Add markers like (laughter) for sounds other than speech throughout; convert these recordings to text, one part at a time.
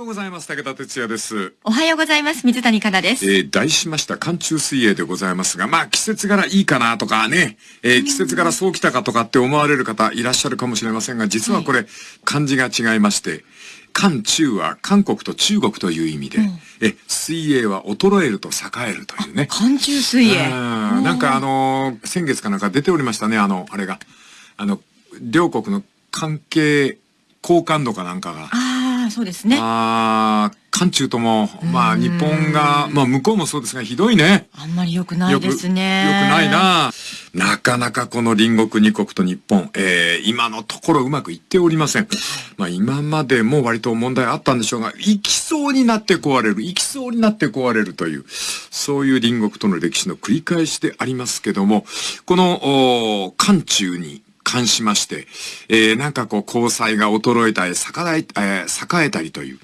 ようございます。武田哲也です。おはようございます。水谷香奈です。えー、題しました寒中水泳でございますが、まあ季節柄いいかなとかね、えー、季節柄そうきたかとかって思われる方いらっしゃるかもしれませんが、実はこれ、漢字が違いまして、寒中は韓国と中国という意味で、え、水泳は衰えると栄えるというね。寒中水泳。うんなんかあのー先月かなんか出ておりましたね、あの、あれが。あの、両国の関係、好感度かなんかが。そうですね。ああ、韓中とも、まあ日本が、まあ向こうもそうですが、ひどいね。あんまり良くないですね。よくない。な。なかなかこの隣国二国と日本、えー、今のところうまくいっておりません。まあ今までも割と問題あったんでしょうが、行きそうになって壊れる、行きそうになって壊れるという、そういう隣国との歴史の繰り返しでありますけども、この、お韓中に関しまして、えー、なんかこう交際が衰えたり、栄え、えー栄えたりという、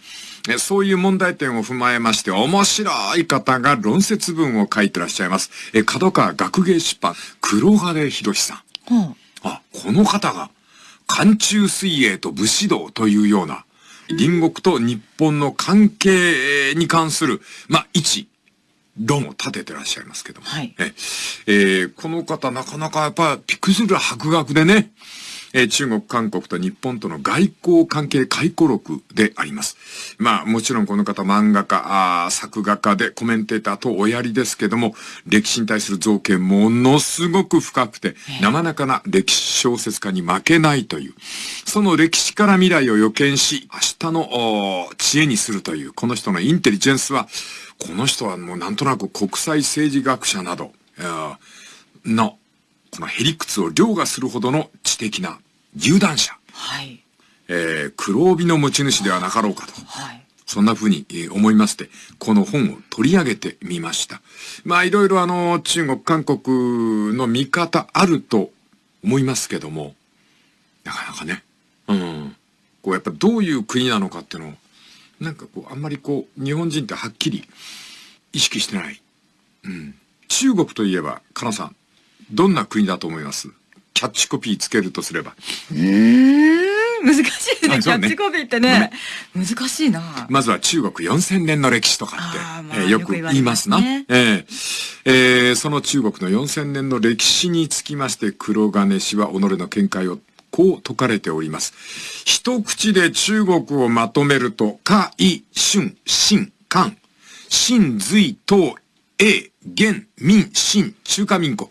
えそういう問題点を踏まえまして、面白い方が論説文を書いてらっしゃいます。え、角川学芸出版、黒金博さん。ほうあ、この方が、寒中水泳と武士道というような、隣国と日本の関係に関する、まあ、一、論を立ててらっしゃいますけども。はいええーこの方なかなかやっぱびっくりする博学でね、えー中国、韓国と日本との外交関係回顧録であります。まあもちろんこの方漫画家、あー作画家でコメンテーターとおやりですけども、歴史に対する造形ものすごく深くて、なかなかな歴史小説家に負けないという、その歴史から未来を予見し、明日の知恵にするという、この人のインテリジェンスは、この人はもうなんとなく国際政治学者など、の、このへりくつを凌駕するほどの知的な有段者、はい。えー、黒帯の持ち主ではなかろうかと。はい。そんな風にえー思いまして、この本を取り上げてみました。まあいろいろあの、中国、韓国の見方あると思いますけども、なかなかね、うん。こうやっぱどういう国なのかっていうのを、なんかこう、あんまりこう、日本人ってはっきり意識してない。うん。中国といえば、かなさん、どんな国だと思います？キャッチコピーつけるとすれば。うー？ん、難しいですね。キャッチコピーってね。難しいな。まずは中国4000年の歴史とかって、えーよく言いますな。よく言われえーえーその中国の4000年の歴史につきまして黒金氏は己の見解をこう説かれております。一口で中国をまとめると、夏、伊、春、秦、漢、秦、隋、唐、英、元、民、清、中華民国、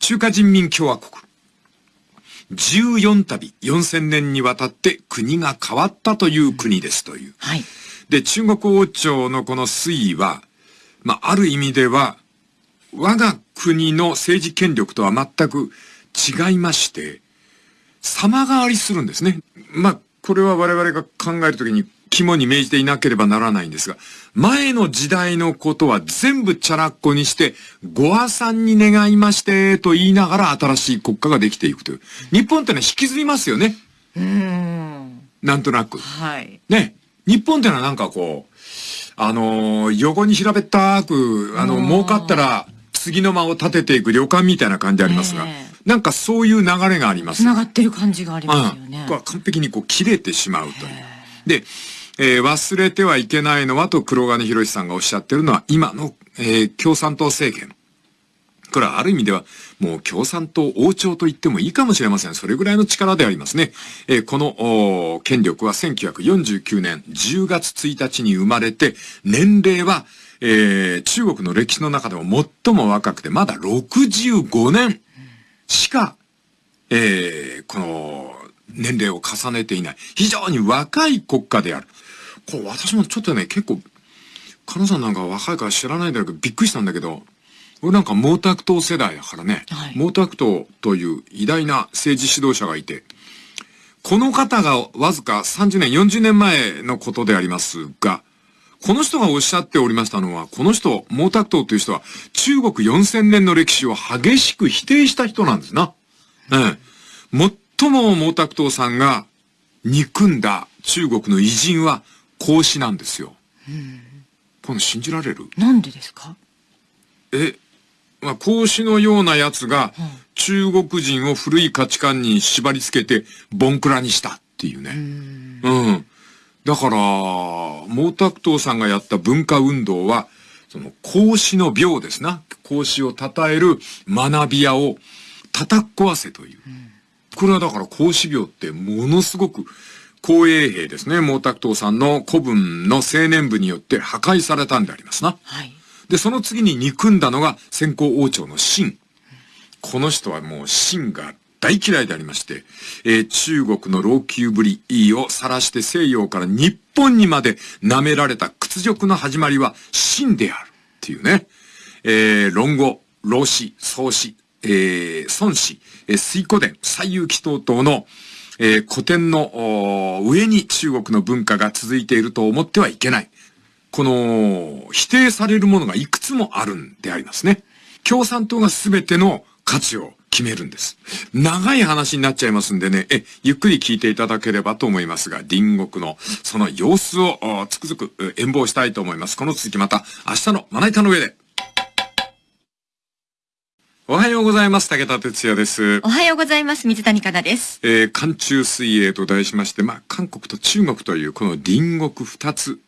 中華人民共和国。14旅、4000年にわたって国が変わったという国ですという。はい。で、中国王朝のこの推移は、まあ、ある意味では、我が国の政治権力とは全く違いまして、様変わりするんですね。まあ、これは我々が考えるときに肝に銘じていなければならないんですが、前の時代のことは全部チャラッコにして、ご破産に願いまして、と言いながら新しい国家ができていくという。日本ってのは引きずりますよね。うーん。なんとなく。はい。ね、日本ってのはなんかこう、あのー横に平べったく、あの、うん儲かったら次の間を立てていく旅館みたいな感じありますが、ねなんかそういう流れがあります。繋がってる感じがありますよねうん。完璧にこう切れてしまうという。で、えー忘れてはいけないのはと黒金博さんがおっしゃってるのは今の、えー共産党政権。これはある意味ではもう共産党王朝と言ってもいいかもしれません。それぐらいの力でありますね。えーこの権力は1949年10月1日に生まれて、年齢は、えー中国の歴史の中でも最も若くてまだ65年しか、えーこの年齢を重ねていない。非常に若い国家である。これ私もちょっとね、結構、カナさんなんか若いから知らないんだけど、びっくりしたんだけど、俺なんか毛沢東世代だからね、はい毛沢東という偉大な政治指導者がいて、この方がわずか30年、40年前のことでありますが、この人がおっしゃっておりましたのは、この人、毛沢東という人は、中国4000年の歴史を激しく否定した人なんですな。ええ。最も毛沢東さんが憎んだ中国の偉人は孔子なんですよ。この信じられる？なんでですか？え、まあ、孔子のような奴が中国人を古い価値観に縛り付けてボンクラにしたっていうね。うん。だから、毛沢東さんがやった文化運動は、その孔子の病ですな。孔子を称える学び屋を叩き壊せという。これはだから孔子病ってものすごく公衛兵ですね。毛沢東さんの古文の青年部によって破壊されたんでありますな。はい。で、その次に憎んだのが先行王朝の秦。この人はもう秦が大嫌いでありまして、えー中国の老朽ぶりを晒して西洋から日本にまで舐められた屈辱の始まりは秦であるっていうね。えー論語、老子、宋子、えー孫子、えー水古伝、西遊記等々の、えー古典の上に中国の文化が続いていると思ってはいけない。この、否定されるものがいくつもあるんでありますね。共産党が全ての価値を決めるんです。長い話になっちゃいますんでね、え、ゆっくり聞いていただければと思いますが、隣国のその様子をおつくづくえ演望したいと思います。この続きまた明日のまな板の上で。おはようございます。武田哲也です。おはようございます。水谷香奈です。えー、寒中水泳と題しまして、まあ、韓国と中国というこの隣国二つ、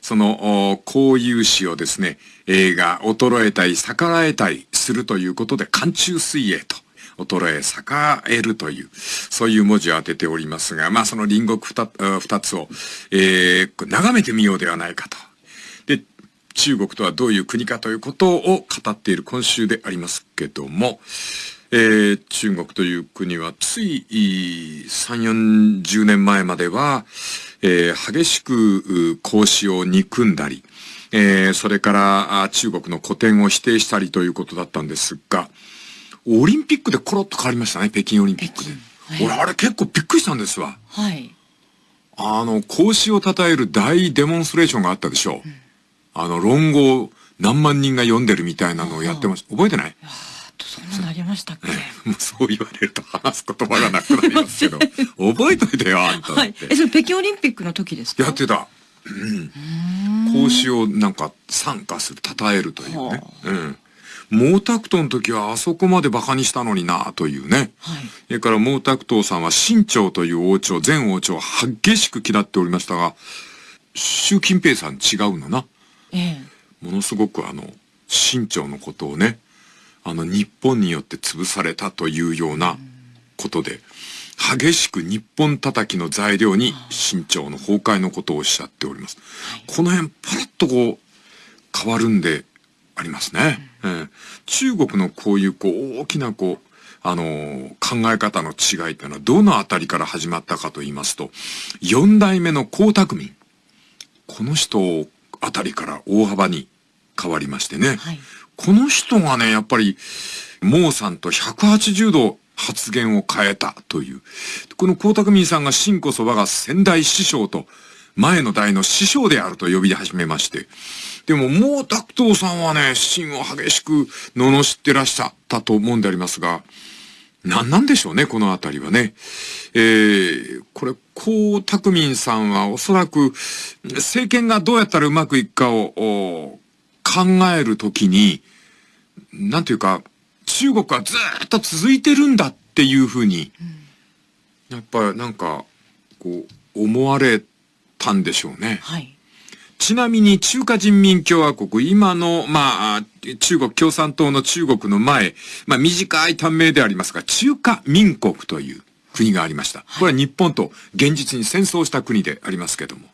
その、お交友史をですね、映画、衰えたり、逆らえたりするということで、寒中水泳と、衰え、栄えるという、そういう文字を当てておりますが、まあ、その隣国二つを、えー、眺めてみようではないかと。で、中国とはどういう国かということを語っている今週でありますけども、えー中国という国はつい3、40年前までは、えー激しく孔子を憎んだり、えーそれから中国の古典を否定したりということだったんですが、オリンピックでコロッと変わりましたね、北京オリンピックで。北京俺、あれ結構びっくりしたんですわ。はい。あの、孔子を称える大デモンストレーションがあったでしょう。あの、論語を何万人が読んでるみたいなのをやってました。覚えてない？あと、そんなのありましたっけ？(laughs) もうそう言われると話す言葉がなくなりますけど、覚えといてよ、あんただって。。はいえ、それ北京オリンピックの時ですか？やってた。うん。孔子をなんか参加する、称えるというねは。うん。毛沢東の時はあそこまで馬鹿にしたのになというね。はい。それから毛沢東さんは清朝という王朝、前王朝を激しく嫌っておりましたが、習近平さん違うのな。ええ。ものすごくあの、清朝のことをね、あの、日本によって潰されたというようなことで、激しく日本叩きの材料に清朝の崩壊のことをおっしゃっております。この辺、パラッとこう、変わるんでありますね。ええ中国のこういうこう、大きなこう、あのー考え方の違いっていうのはどのあたりから始まったかと言いますと、四代目の江沢民。この人あたりから大幅に変わりましてね。はい。この人がね、やっぱり、毛さんと180度発言を変えたという。この江沢民さんが真こそ我が先代師匠と、前の代の師匠であると呼び始めまして。でも、毛沢東さんはね、真を激しく罵ってらっしゃったと思うんでありますが、何なんでしょうね、このあたりはね。えー、これ、江沢民さんはおそらく、政権がどうやったらうまくいくかを考えるときに、なんていうか、中国はずっと続いてるんだっていうふうに、やっぱなんか、こう、思われてたんでしょうね。はい。ちなみに中華人民共和国、今の、まあ、中国共産党の中国の前、まあ短い短命でありますが、中華民国という国がありました。これは日本と現実に戦争した国でありますけども。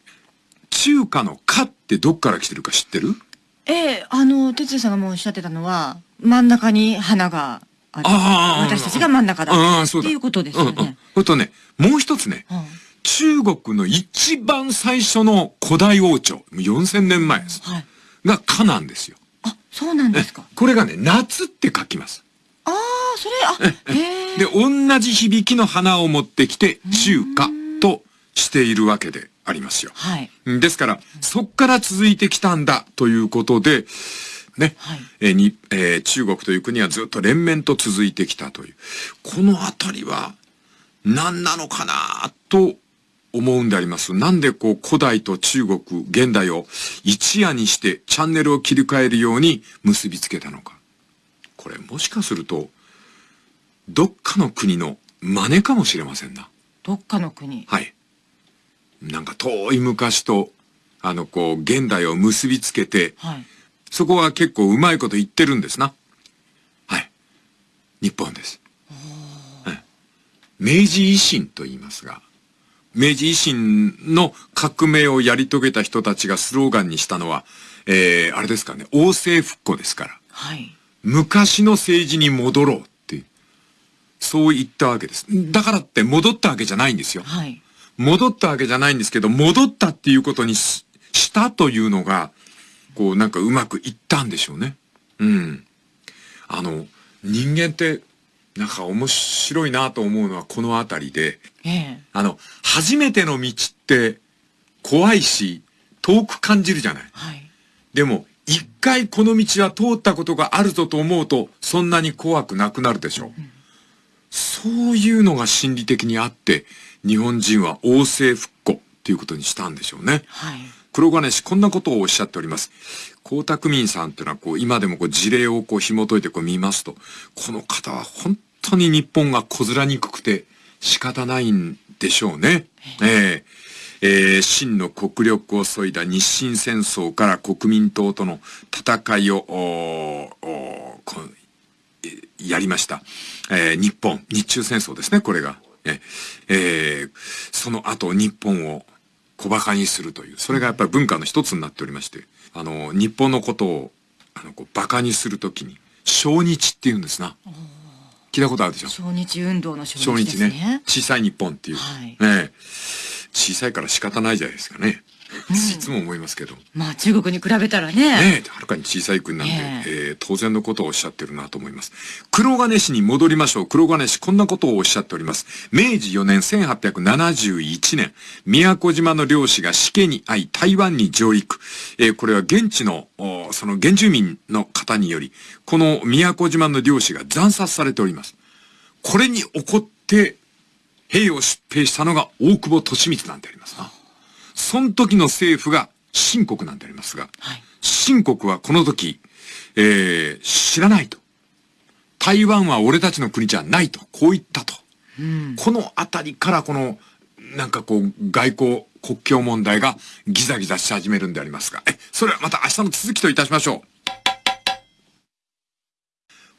中華の華ってどっから来てるか知ってる？ええ、あの、哲也さんがもうおっしゃってたのは、真ん中に花がある。ああ私たちが真ん中だ。ああ、そうだ。っていうことですよね。うんうん。とね、もう一つね、うん中国の一番最初の古代王朝、4000年前です。はい。が華なんですよ。あ、そうなんですか。これがね、夏って書きます。ああ、それ、あ、へえ。で、同じ響きの花を持ってきて、中華としているわけでありますよ。はい。ですから、そっから続いてきたんだということで、ね、はいえーに、えー中国という国はずっと連綿と続いてきたという。このあたりは、何なのかなと思うんであります。なんでこう古代と中国、現代を一夜にしてチャンネルを切り替えるように結びつけたのか。これもしかすると、どっかの国の真似かもしれませんな。どっかの国。はい。なんか遠い昔と、あの、こう、現代を結びつけて、はい。そこは結構うまいこと言ってるんですな。はい。日本です。はい明治維新と言いますが、明治維新の革命をやり遂げた人たちがスローガンにしたのは、えー、あれですかね、王政復古ですから。はい。昔の政治に戻ろうっていう、そう言ったわけです。だからって戻ったわけじゃないんですよ。はい。戻ったわけじゃないんですけど、戻ったっていうことにししたというのが、こうなんかうまくいったんでしょうね。うん。あの、人間って、なんか面白いなと思うのはこのあたりで、ええ。あの、初めての道って怖いし、遠く感じるじゃない。はい。でも、一回この道は通ったことがあるぞと思うと、そんなに怖くなくなるでしょう。そういうのが心理的にあって、日本人は王政復古っていうことにしたんでしょうね。はい。黒金氏こんなことをおっしゃっております。江沢民さんっていうのはこう今でもこう事例をこう紐解いてこう見ますと、この方は本当に日本がこずらにくくて仕方ないんでしょうね。えええー真の国力を削いだ日清戦争から国民党との戦いを、やりました。えー日本、日中戦争ですね、これが。ええーその後日本を小馬鹿にするという、それがやっぱり文化の一つになっておりまして、あの、日本のことを、あの、こう、馬鹿にするときに、小日って言うんですな。聞いたことあるでしょ？小日運動の小小日です日ねね。小さい日本っていう。はいねえ小さいから仕方ないじゃないですかね。いつも思いますけど。まあ中国に比べたらね。ねえ、はるかに小さい国なんで、ねえー当然のことをおっしゃってるなと思います。黒金氏に戻りましょう。黒金氏こんなことをおっしゃっております。明治4年1871年、宮古島の漁師が死刑に遭い台湾に上陸。えーこれは現地の、おその原住民の方により、この宮古島の漁師が惨殺されております。これに怒って、兵を出兵したのが大久保利光なんでありますな。その時の政府が清国なんでありますが、はい。清国はこの時、えー、知らないと。台湾は俺たちの国じゃないと。こう言ったと。うん。このあたりからこの、なんかこう、外交、国境問題がギザギザし始めるんでありますが、え、それはまた明日の続きといたしましょう。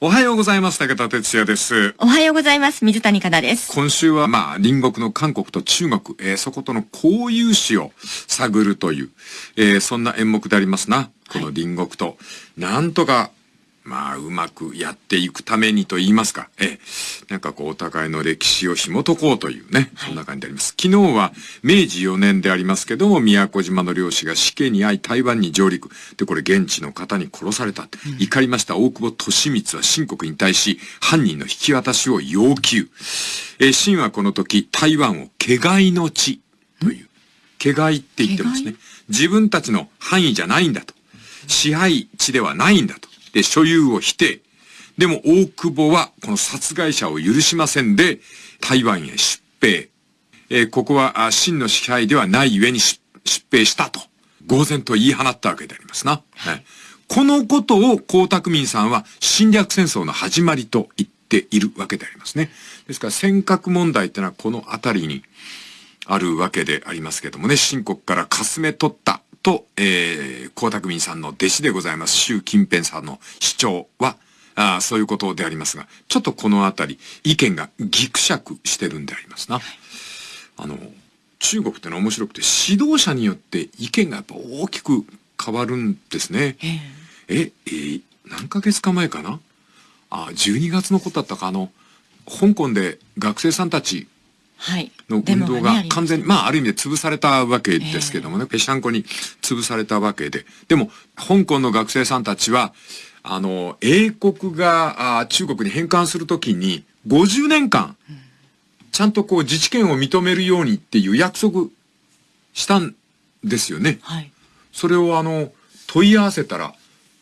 おはようございます。武田哲也です。おはようございます。水谷香奈です。今週はまあ隣国の韓国と中国、えーそことの交友史を探るという、えーそんな演目でありますな。この隣国と、なんとか、まあうまくやっていくためにと言いますか、えーなんかこうお互いの歴史を紐解こうというね、そんな感じであります。昨日は明治4年でありますけども、宮古島の漁師が死刑に遭い台湾に上陸。で、これ現地の方に殺された。怒りました大久保利光は清国に対し犯人の引き渡しを要求。えー、清はこの時台湾を毛外の地という、毛外って言ってますね毛。自分たちの範囲じゃないんだと。支配地ではないんだと。で、所有を否定。でも大久保はこの殺害者を許しませんで、台湾へ出兵。えーここは真の支配ではないゆえに出兵したと、呆然と言い放ったわけでありますな。はいこのことを江沢民さんは侵略戦争の始まりと言っているわけでありますね。ですから尖閣問題ってのはこのあたりにあるわけでありますけどもね、清国からかすめ取ったと、えー、江沢民さんの弟子でございます、習近平さんの主張は、あーそういうことでありますが、ちょっとこのあたり、意見がぎくしゃくしてるんでありますな。あの、中国ってのは面白くて、指導者によって意見がやっぱ大きく変わるんですね。えええ、えー何ヶ月か前かな？あ、12月のことだったか、あの、香港で学生さんたちはい。の運動が完全に、まあある意味で潰されたわけですけどもね、ぺしゃんこに潰されたわけで。でも、香港の学生さんたちは、あの、英国があ中国に返還するときに、50年間、ちゃんとこう自治権を認めるようにっていう約束したんですよね。はい。それをあの、問い合わせたら、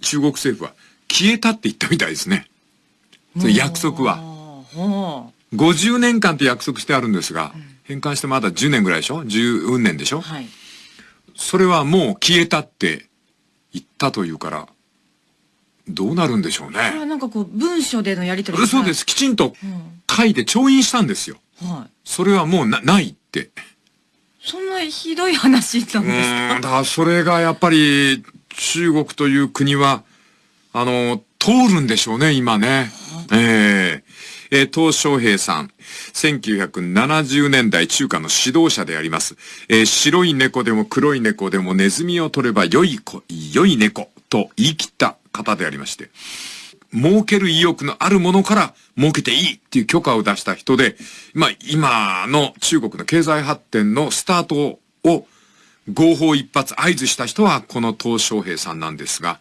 中国政府は消えたって言ったみたいですね。約束は。ほ50年間って約束してあるんですが、返還してまだ10年ぐらいでしょ ?10 年でしょ？う。はい。それはもう消えたって言ったというから、どうなるんでしょうこれはね。なんかこう、文書でのやり取り。そうですす。きちんとうん。書いて調印したんですよ。はそれはもうなないって。そんなひどい話なんですか？うん、だからそれがやっぱり中国という国は、あの、通るんでしょうね、今ね。えええー、東小平さん。1970年代中華の指導者であります。えー、白い猫でも黒い猫でもネズミを取れば良い子、良い猫と言い切った方でありまして。儲ける意欲のあるものから儲けていいっていう許可を出した人で、まあ今の中国の経済発展のスタートを合法一発合図した人はこの東小平さんなんですが、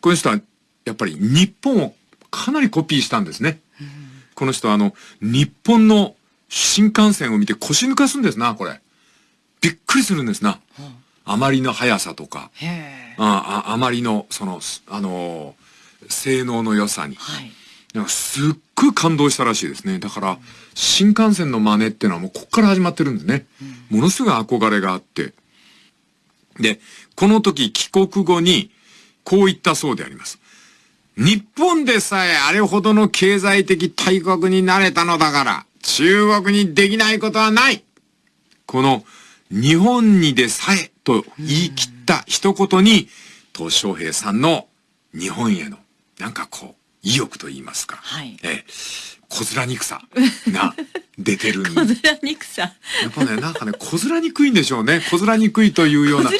この人はやっぱり日本をかなりコピーしたんですね。この人はあの、日本の新幹線を見て腰抜かすんですな、これ。びっくりするんですな。あまりの速さとか、あああまりの、その、あの性能の良さに。はい。すっごい感動したらしいですね。だから、新幹線の真似っていうのはもうこっから始まってるんですね。うん、ものすごい憧れがあって。で、この時帰国後に、こう言ったそうであります。日本でさえあれほどの経済的大国になれたのだから、中国にできないことはないこの、日本にでさえと言い切った一言に、東小平さんの日本へのなんかこう、意欲と言いますか。はい。え小面憎さ (laughs) が出てる。小面憎さ。やっぱね、なんかね、小面憎いんでしょうね。小面憎いというような。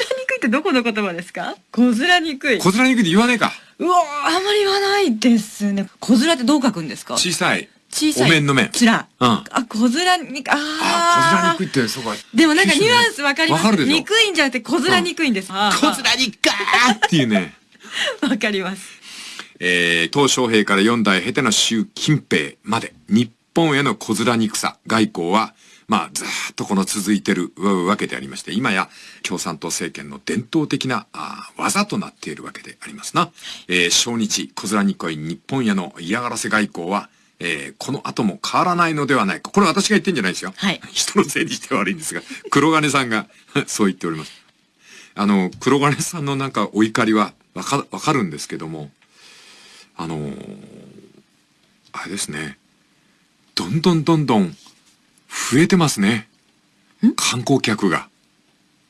ってどこの言葉ですか？小面憎い。小面憎いって言わねえか。うわあんまり言わないですね。小面ってどう書くんですか？小さい。小さい。お面の面。つら。うん。あ、小面に、ああ。小面憎いって、そうか。でもなんかニュアンスわかります？わかるでしょ？憎いんじゃなくて小面憎いんです。小面憎かーっていうね。(laughs) わかります。えー、東小平から4代経ての習近平まで、日本への小面憎さ、外交は、まあ、ずっとこの続いてるわけでありまして、今や共産党政権の伝統的なあ技となっているわけでありますな。えー、小日、小面憎い日本への嫌がらせ外交は、えー、この後も変わらないのではないか。これ私が言ってんじゃないですよ。はい。(laughs) 人のせいにして悪いんですが、黒金さんが (laughs) そう言っております。あの、黒金さんのなんかお怒りはわか、わかるんですけども、あのー、あれですね。どんどんどんどん増えてますね。観光客が。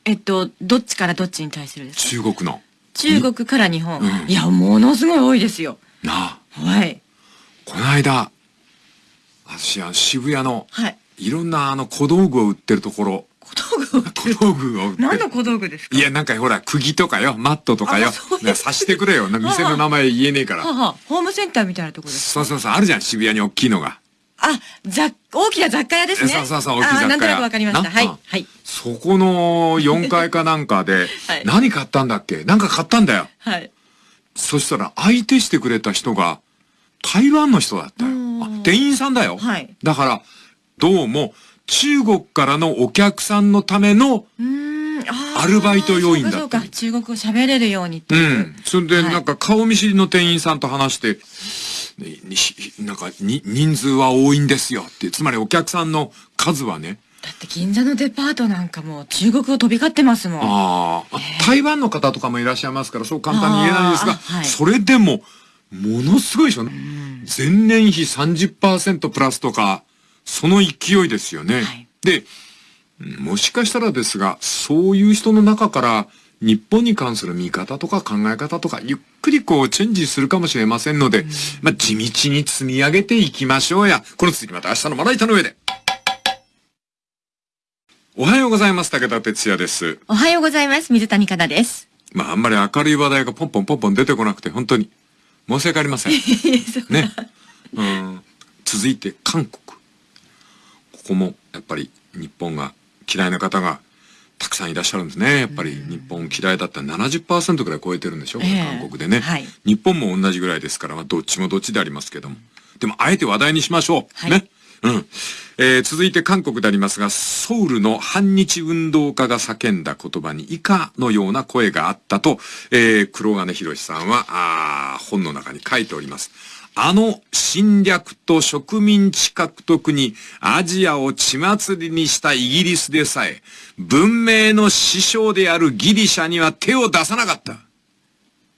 えっと、どっちからどっちに対するですか？中国の。中国から日本。うん、いや、ものすごい多いですよ。なあ。はい。この間、私は渋谷の、はい。いろんなあの小道具を売ってるところ、小道具を小道具を何の小道具ですか？いや、なんかほら、釘とかよ、マットとかよ。刺してくれよ。店の名前言えねえから。ははホームセンターみたいなとこですそうそうそう、あるじゃん、渋谷に大きいのが。あ、ざ、大きな雑貨屋ですね。そうそうそう、大きい雑貨屋。なんとなくわかりました。はい。はい。そこの4階かなんかで、(laughs) はい、何買ったんだっけ？なんか買ったんだよ。はい。そしたら、相手してくれた人が、台湾の人だったよ。店員さんだよ。はい。だから、どうも、中国からのお客さんのための、アルバイト要員だそうか、中国語喋れるようにうん。それで、なんか顔見知りの店員さんと話して、なんかに、人数は多いんですよって、つまりお客さんの数はね。だって銀座のデパートなんかも中国語飛び交ってますもん。ああ、台湾の方とかもいらっしゃいますから、そう簡単に言えないんですが、はい、それでも、ものすごいでしょ。前年比30%プラスとか、その勢いですよね。はい、で、もしかしたらですが、そういう人の中から、日本に関する見方とか考え方とか、ゆっくりこうチェンジするかもしれませんので、うん、まあ、地道に積み上げていきましょうや。この続きまた明日のまな板の上で。おはようございます。武田哲也です。おはようございます。水谷香奈です。まあ、あんまり明るい話題がポンポンポンポン出てこなくて、本当に申し訳ありません。(laughs) ね。うん。続いて、韓国。ここも、やっぱり、日本が嫌いな方がたくさんいらっしゃるんですね。やっぱり日本嫌いだったら70%ぐらい超えてるんでしょ、えー、韓国でね、はい、日本も同じぐらいですから、まあ、どっちもどっちでありますけども。でも、あえて話題にしましょう。はい、ね。うん。えー、続いて韓国でありますが、ソウルの反日運動家が叫んだ言葉に以下のような声があったと、えー、黒金博さんは、あ本の中に書いております。あの侵略と植民地獲得にアジアを血祭りにしたイギリスでさえ、文明の師匠であるギリシャには手を出さなかった。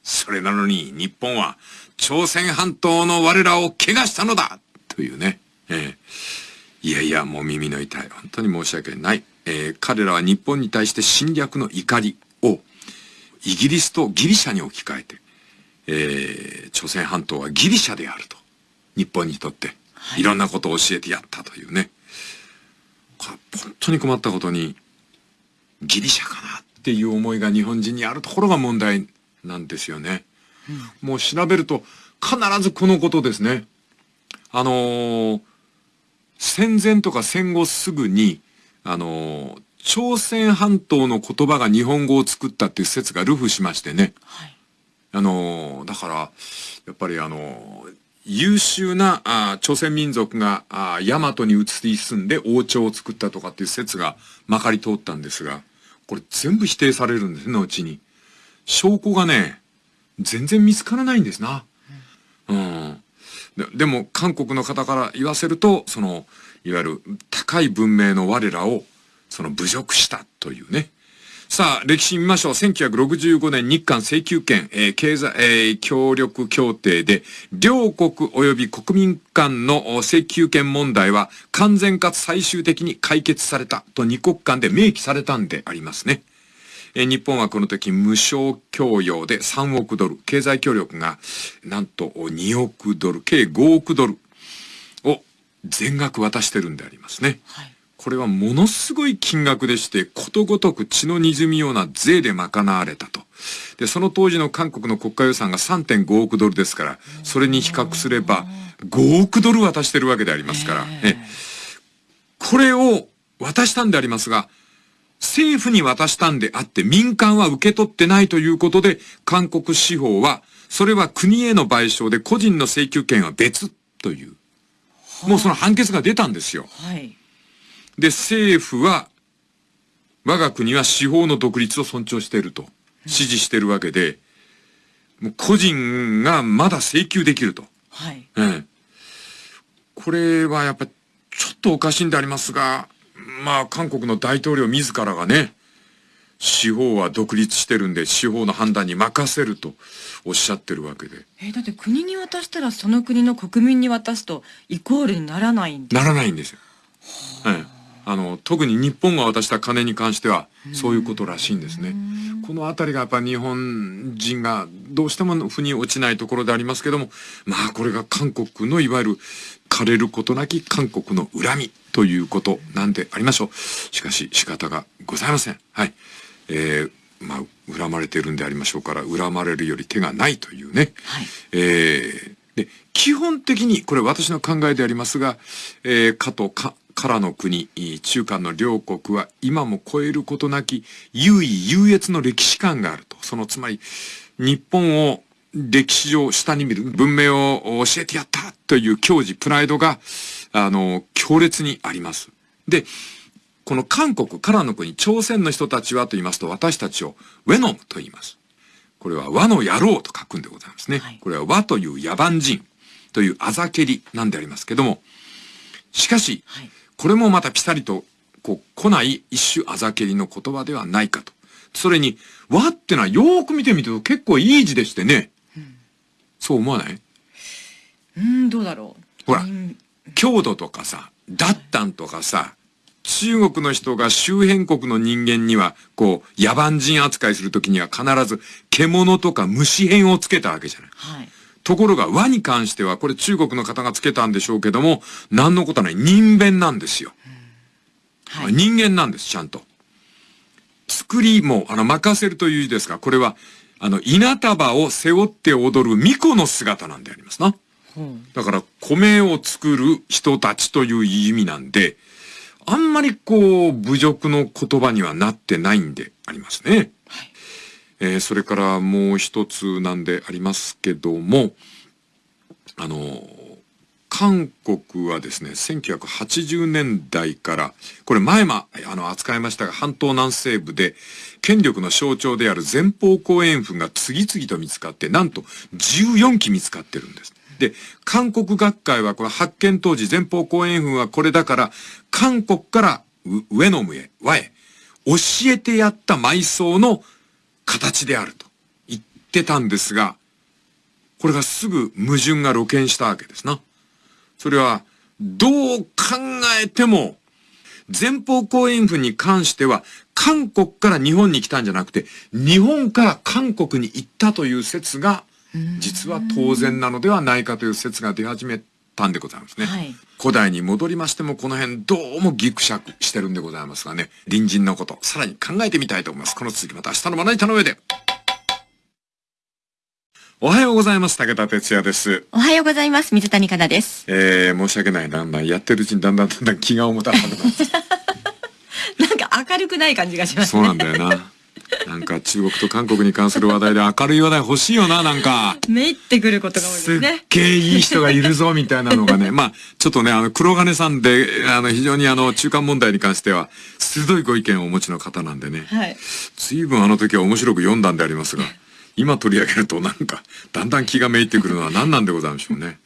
それなのに日本は朝鮮半島の我らを怪我したのだというね。ええ、いやいや、もう耳の痛い。本当に申し訳ない。えー、彼らは日本に対して侵略の怒りをイギリスとギリシャに置き換えて、えー、朝鮮半島はギリシャであると。日本にとって、いろんなことを教えてやったというね。本当に困ったことに、ギリシャかなっていう思いが日本人にあるところが問題なんですよね。うん、もう調べると必ずこのことですね。あのー、戦前とか戦後すぐに、あのー、朝鮮半島の言葉が日本語を作ったっていう説が流布しましてね。はい、あのー、だから、やっぱりあの優秀なあ朝鮮民族があ大和に移り住んで王朝を作ったとかっていう説がまかり通ったんですが、これ全部否定されるんですね、後に。証拠がね、全然見つからないんですな。うん。ででも、韓国の方から言わせると、その、いわゆる高い文明の我らを、その侮辱したというね。さあ、歴史見ましょう。1965年日韓請求権、えー、経済、えー、協力協定で、両国及び国民間の請求権問題は完全かつ最終的に解決されたと二国間で明記されたんでありますね。えー、日本はこの時無償供与で3億ドル、経済協力がなんと2億ドル、計5億ドルを全額渡してるんでありますね。はいこれはものすごい金額でして、ことごとく血の滲みような税で賄われたと。で、その当時の韓国の国家予算が3.5億ドルですから、それに比較すれば5億ドル渡してるわけでありますから、ね、これを渡したんでありますが、政府に渡したんであって民間は受け取ってないということで、韓国司法は、それは国への賠償で個人の請求権は別という、もうその判決が出たんですよ。はい。で、政府は、我が国は司法の独立を尊重していると、支持しているわけで、もう個人がまだ請求できると。はい。ええ。これはやっぱりちょっとおかしいんでありますが、まあ韓国の大統領自らがね、司法は独立してるんで司法の判断に任せるとおっしゃってるわけで。えだって国に渡したらその国の国民に渡すとイコールにならないんですならないんですよ。ええ。あの、特に日本が渡した金に関しては、そういうことらしいんですね。このあたりがやっぱ日本人がどうしても腑に落ちないところでありますけども、まあこれが韓国のいわゆる枯れることなき韓国の恨みということなんでありましょう。しかし仕方がございません。はい。えー、まあ、恨まれているんでありましょうから、恨まれるより手がないというね。はい、えー、で、基本的に、これ私の考えでありますが、えー、加藤か、からの国、中韓の両国は今も超えることなき優位優越の歴史観があると。そのつまり、日本を歴史上下に見る文明を教えてやったという矜持、プライドが、あの、強烈にあります。で、この韓国からの国、朝鮮の人たちはと言いますと、私たちをウェノムと言います。これは和の野郎と書くんでございますね。はい、これは和という野蛮人というあざけりなんでありますけども、しかし、はいこれもまたピタリと、こう、来ない一種あざけりの言葉ではないかと。それに、和ってのはよーく見てみると結構いい字でしてね。うん、そう思わない？うん、どうだろう。ほら、郷土とかさ、だったんとかさ、中国の人が周辺国の人間には、こう、野蛮人扱いするときには必ず獣とか虫編をつけたわけじゃない。はい。ところが和に関しては、これ中国の方がつけたんでしょうけども、何のことはない人弁なんですよ。はい、人間なんです、ちゃんと。作りも、あの、任せるという字ですが、これは、あの、稲束を背負って踊る巫女の姿なんでありますな。だから、米を作る人たちという意味なんで、あんまりこう、侮辱の言葉にはなってないんでありますね。えー、それからもう一つなんでありますけども、あの、韓国はですね、1980年代から、これ前もあの扱いましたが、半島南西部で権力の象徴である前方後円墳が次々と見つかって、なんと14基見つかってるんです。で、韓国学会はこれ発見当時前方後円墳はこれだから、韓国から上の上へ、和へ、教えてやった埋葬の形であると言ってたんですが、これがすぐ矛盾が露見したわけですな。それは、どう考えても、前方後円墳に関しては、韓国から日本に来たんじゃなくて、日本から韓国に行ったという説が、実は当然なのではないかという説が出始めたんでございますね。はい、古代に戻りましても、この辺どうもギクシャクしてるんでございますがね、隣人のこと、さらに考えてみたいと思います。この続きまた明日のまな板の上で。おはようございます。武田哲也です。おはようございます。水谷香奈です。えー、申し訳ない。だんだんやってるうちにだんだんだんだん気が重たくなって。(laughs) なんか明るくない感じがしますね。そうなんだよな。なんか中国と韓国に関する話題で明るい話題欲しいよな、なんか。めいってくることが多いですね。すっげえいい人がいるぞ、みたいなのがね。(laughs) まあ、ちょっとね、あの、黒金さんで、あの、非常にあの、中間問題に関しては、鋭いご意見をお持ちの方なんでね。はい。随分あの時は面白く読んだんでありますが、今取り上げるとなんか、だんだん気がめいってくるのは何なんでございましょうね。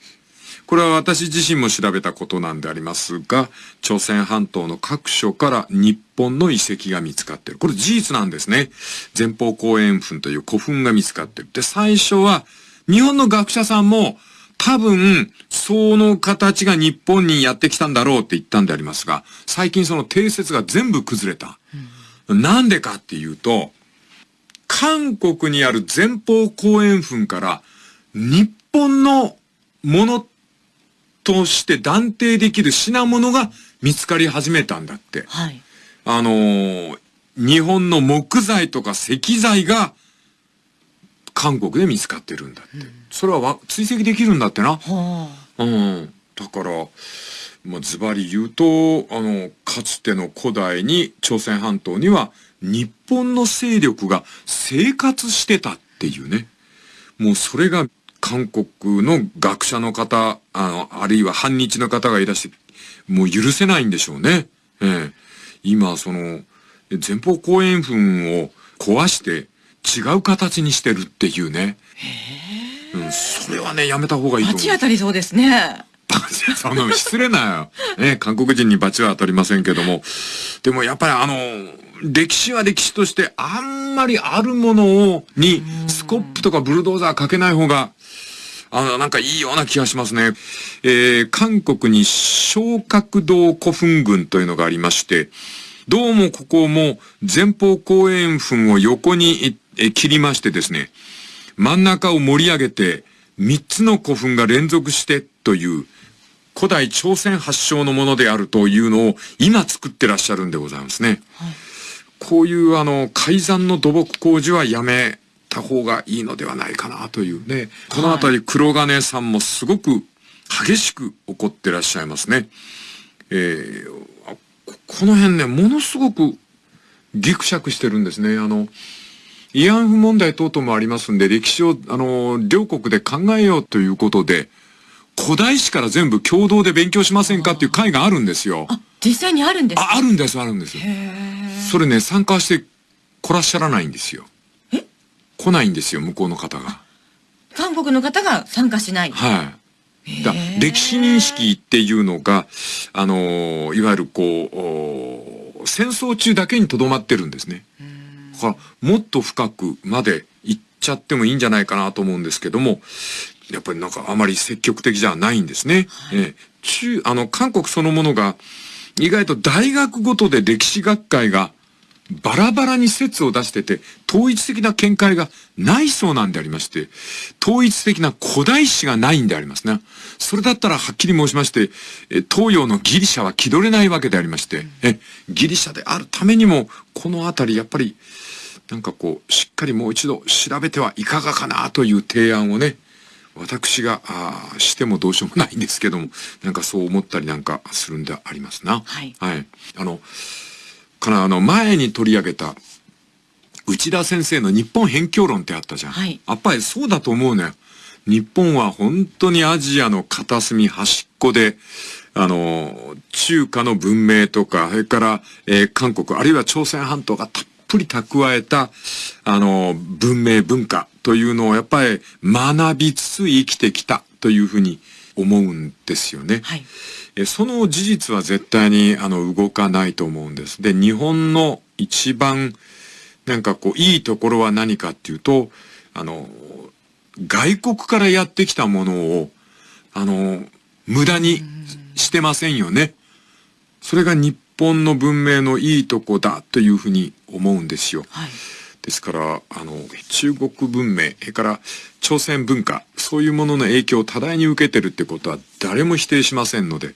これは私自身も調べたことなんでありますが、朝鮮半島の各所から日本の遺跡が見つかっている。これ事実なんですね。前方後円墳という古墳が見つかっている。で、最初は日本の学者さんも多分、その形が日本にやってきたんだろうって言ったんでありますが、最近その定説が全部崩れた。うん、なんでかっていうと、韓国にある前方後円墳から日本のものとして断定できる品物が見つかり始めたんだって。はい。あのー、日本の木材とか石材が韓国で見つかってるんだって。うん、それは追跡できるんだってな。はあ、うん。だから、まあ、ズバリ言うと、あの、かつての古代に朝鮮半島には日本の勢力が生活してたっていうね。もうそれが韓国の学者の方、あの、あるいは反日の方がいらして、もう許せないんでしょうね。ええ。今、その、前方後円墳を壊して違う形にしてるっていうね。へえ。うん、それはね、やめた方がいいと思う。罰当たりそうですね。その失礼な、ね、(laughs) 韓国人に罰は当たりませんけども。でもやっぱりあの、歴史は歴史としてあんまりあるものを、に、スコップとかブルドーザーかけない方があの、なんかいいような気がしますね。えー、韓国に小角道古墳群というのがありまして、どうもここも前方後円墳を横に切りましてですね、真ん中を盛り上げて3つの古墳が連続してという古代朝鮮発祥のものであるというのを今作ってらっしゃるんでございますね。はい、こういうあの改ざんの土木工事はやめた方がいいのではないかなというね。このあたり黒金さんもすごく激しく怒ってらっしゃいますね。えー、この辺ね、ものすごくギクシャクしてるんですね。あの、慰安婦問題等々もありますんで、歴史を、あの、両国で考えようということで、古代史から全部共同で勉強しませんかっていう会があるんですよ。あ、実際にあるんですか？あ、あるんです、あるんです。それね、参加してこらっしゃらないんですよ。来ないんですよ、向こうの方が。韓国の方が参加しない。はい。だ歴史認識っていうのが、あのいわゆるこう、戦争中だけにとどまってるんですね。だから、もっと深くまで行っちゃってもいいんじゃないかなと思うんですけども、やっぱりなんかあまり積極的じゃないんですね。はい、え中、あの、韓国そのものが、意外と大学ごとで歴史学会がバラバラに説を出してて、統一的な見解がないそうなんでありまして、統一的な古代史がないんでありますね。それだったらはっきり申しまして、東洋のギリシャは気取れないわけでありまして、えギリシャであるためにも、このあたりやっぱり、なんかこう、しっかりもう一度調べてはいかがかなという提案をね、私が、あしてもどうしようもないんですけども、なんかそう思ったりなんかするんでありますな。はい。はい。あの、からあの前に取り上げた内田先生の日本辺境論ってあったじゃん。はい、やっぱりそうだと思うね。日本は本当にアジアの片隅端っこで、あの、中華の文明とか、それから、えー、韓国、あるいは朝鮮半島がたっぷり蓄えた、あの、文明文化というのをやっぱり学びつつ生きてきたというふうに思うんですよね。はい。えその事実は絶対にあの動かないと思うんです。で、日本の一番なんかこういいところは何かっていうと、あの、外国からやってきたものを、あの、無駄にしてませんよね。それが日本の文明のいいとこだというふうに思うんですよ。はい。ですから、あの、中国文明、それから朝鮮文化、そういうものの影響を多大に受けてるってことは誰も否定しませんので、うん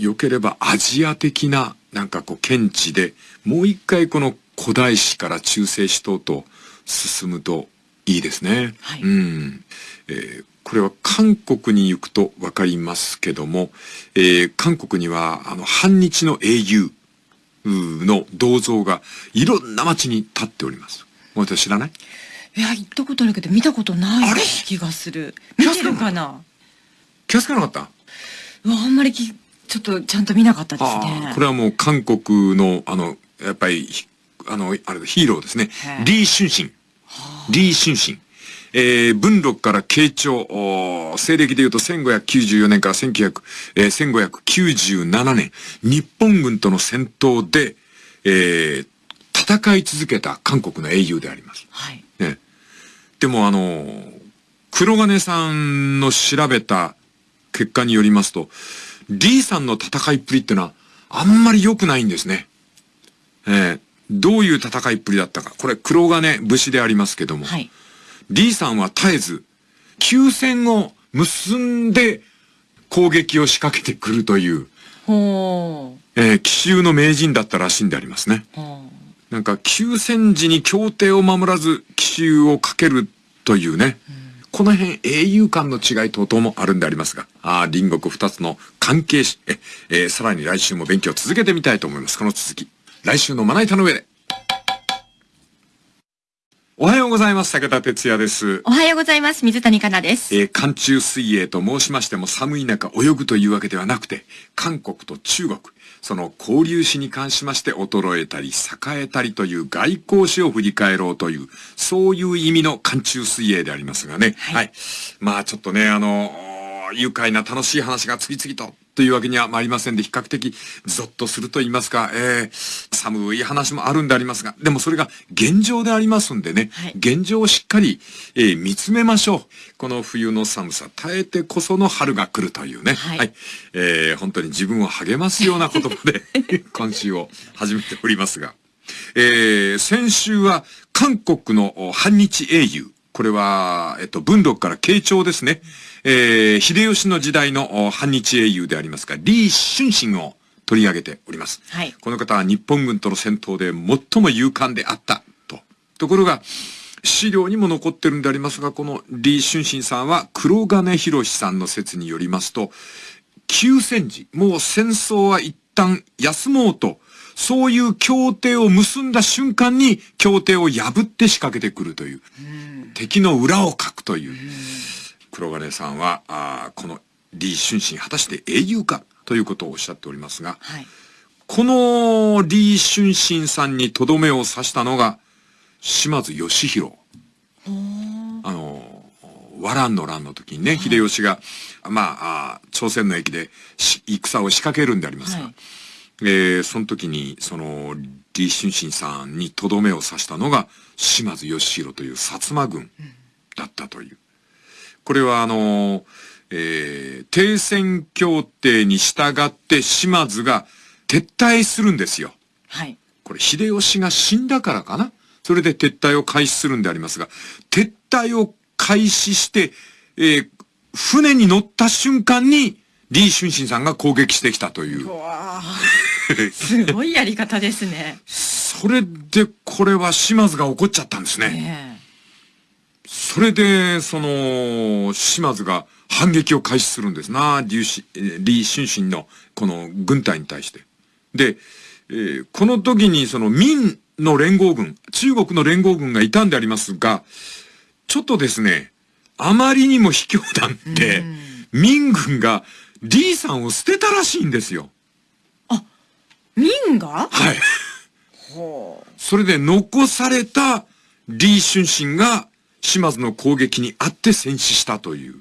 良ければアジア的な、なんかこう、見地で、もう一回この古代史から中世史等と進むといいですね。はいうん。えーこれは韓国に行くとわかりますけども、えー韓国には、あの、反日の英雄、の銅像がいろんな街に立っております。私知らない？いや、行ったことあるけど、見たことない気がする。見てるかな？気がつかなかったうわあんまりき、ちょっとちゃんと見なかったですね。これはもう韓国の、あの、やっぱり、ひあの、あれだヒーローですね。リー・シュンシン。リー・シュンシン。えー、文禄から慶長、西暦で言うと1594年から1900、えー、1597年、日本軍との戦闘で、えー、戦い続けた韓国の英雄であります。はい。ね。でもあの、黒金さんの調べた結果によりますと、リーさんの戦いっぷりってのはあんまり良くないんですね。えーどういう戦いっぷりだったか。これ黒金武士でありますけども、はい。リーさんは絶えず、休戦を結んで攻撃を仕掛けてくるという、ほえー奇襲の名人だったらしいんでありますね。なんか、休戦時に協定を守らず奇襲をかけるというね。この辺、英雄間の違い等々もあるんでありますが、ああ、隣国二つの関係し、え、えーさらに来週も勉強を続けてみたいと思います。この続き。来週のまな板の上で。おはようございます。武田哲也です。おはようございます。水谷香奈です。えー寒中水泳と申しましても寒い中泳ぐというわけではなくて、韓国と中国、その交流史に関しまして衰えたり栄えたりという外交史を振り返ろうという、そういう意味の寒中水泳でありますがね。はいまあちょっとね、あの、愉快な楽しい話が次々とというわけには参りませんで、比較的ゾッとすると言いますか、えー寒い話もあるんでありますが、でもそれが現状でありますんでね、はい現状をしっかり、えー見つめましょう。この冬の寒さ、耐えてこその春が来るというね。はいえー本当に自分を励ますような言葉で (laughs) 今週を始めておりますが。えー先週は韓国のお反日英雄。これは、えっと、文禄から慶長ですね。えー秀吉の時代のお反日英雄でありますが、李春心を取り上げております。はい。この方は日本軍との戦闘で最も勇敢であったと。ところが、資料にも残ってるんでありますが、この李春心さんは黒金博さんの説によりますと、休戦時、もう戦争は一旦休もうと、そういう協定を結んだ瞬間に協定を破って仕掛けてくるという、敵の裏をかくという、黒金さんは、あーこの李春心果たして英雄かということをおっしゃっておりますが、はい。この李春心さんにとどめを刺したのが、島津義弘。あの、和蘭の乱の時にね、秀吉が、まあ、朝鮮の駅でし戦を仕掛けるんでありますが、はいえーその時に、その、李春心さんにとどめを刺したのが、島津義弘という薩摩軍だったという。これはあの、えー停戦協定に従って島津が撤退するんですよ。はい。これ秀吉が死んだからかなそれで撤退を開始するんでありますが、撤退を開始して、えー船に乗った瞬間に、李春心さんが攻撃してきたという。わあ。(laughs) すごいやり方ですね。それで、これは島津が怒っちゃったんですね。ねそれで、その、島津が反撃を開始するんですな、李しえー李春心のこの軍隊に対して。で、えーこの時にその民の連合軍、中国の連合軍がいたんでありますが、ちょっとですね、あまりにも卑怯なんで、民軍が李さんを捨てたらしいんですよ。民が？はい。ほう。それで残された李春心が島津の攻撃にあって戦死したという、ね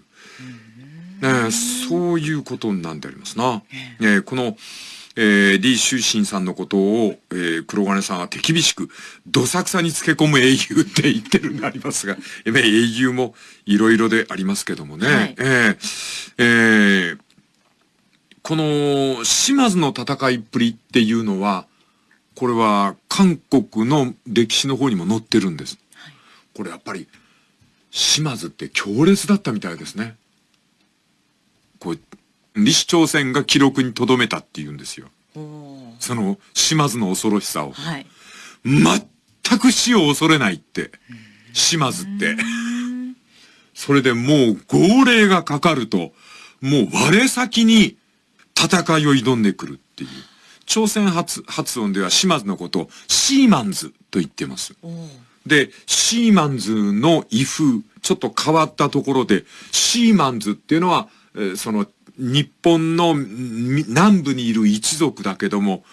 えそういうことなんでありますな。えーこの、えー、李春心さんのことを、えー黒金さんは手厳しく、どさくさにつけ込む英雄って言ってるんでありますが、え (laughs) ー英雄もいろいろでありますけどもね。はいえーえーこの島津の戦いっぷりっていうのは、これは韓国の歴史の方にも載ってるんです。はい、これやっぱり、島津って強烈だったみたいですね。こう、李氏朝鮮が記録に留めたって言うんですよ。その島津の恐ろしさを。はい、全く死を恐れないって、島津って。それでもう号令がかかると、もう我先に戦いを挑んでくるっていう。朝鮮発発音では島津のことをシーマンズと言ってます。で、シーマンズの威風、ちょっと変わったところで、シーマンズっていうのは、えー、その日本の南部にいる一族だけども、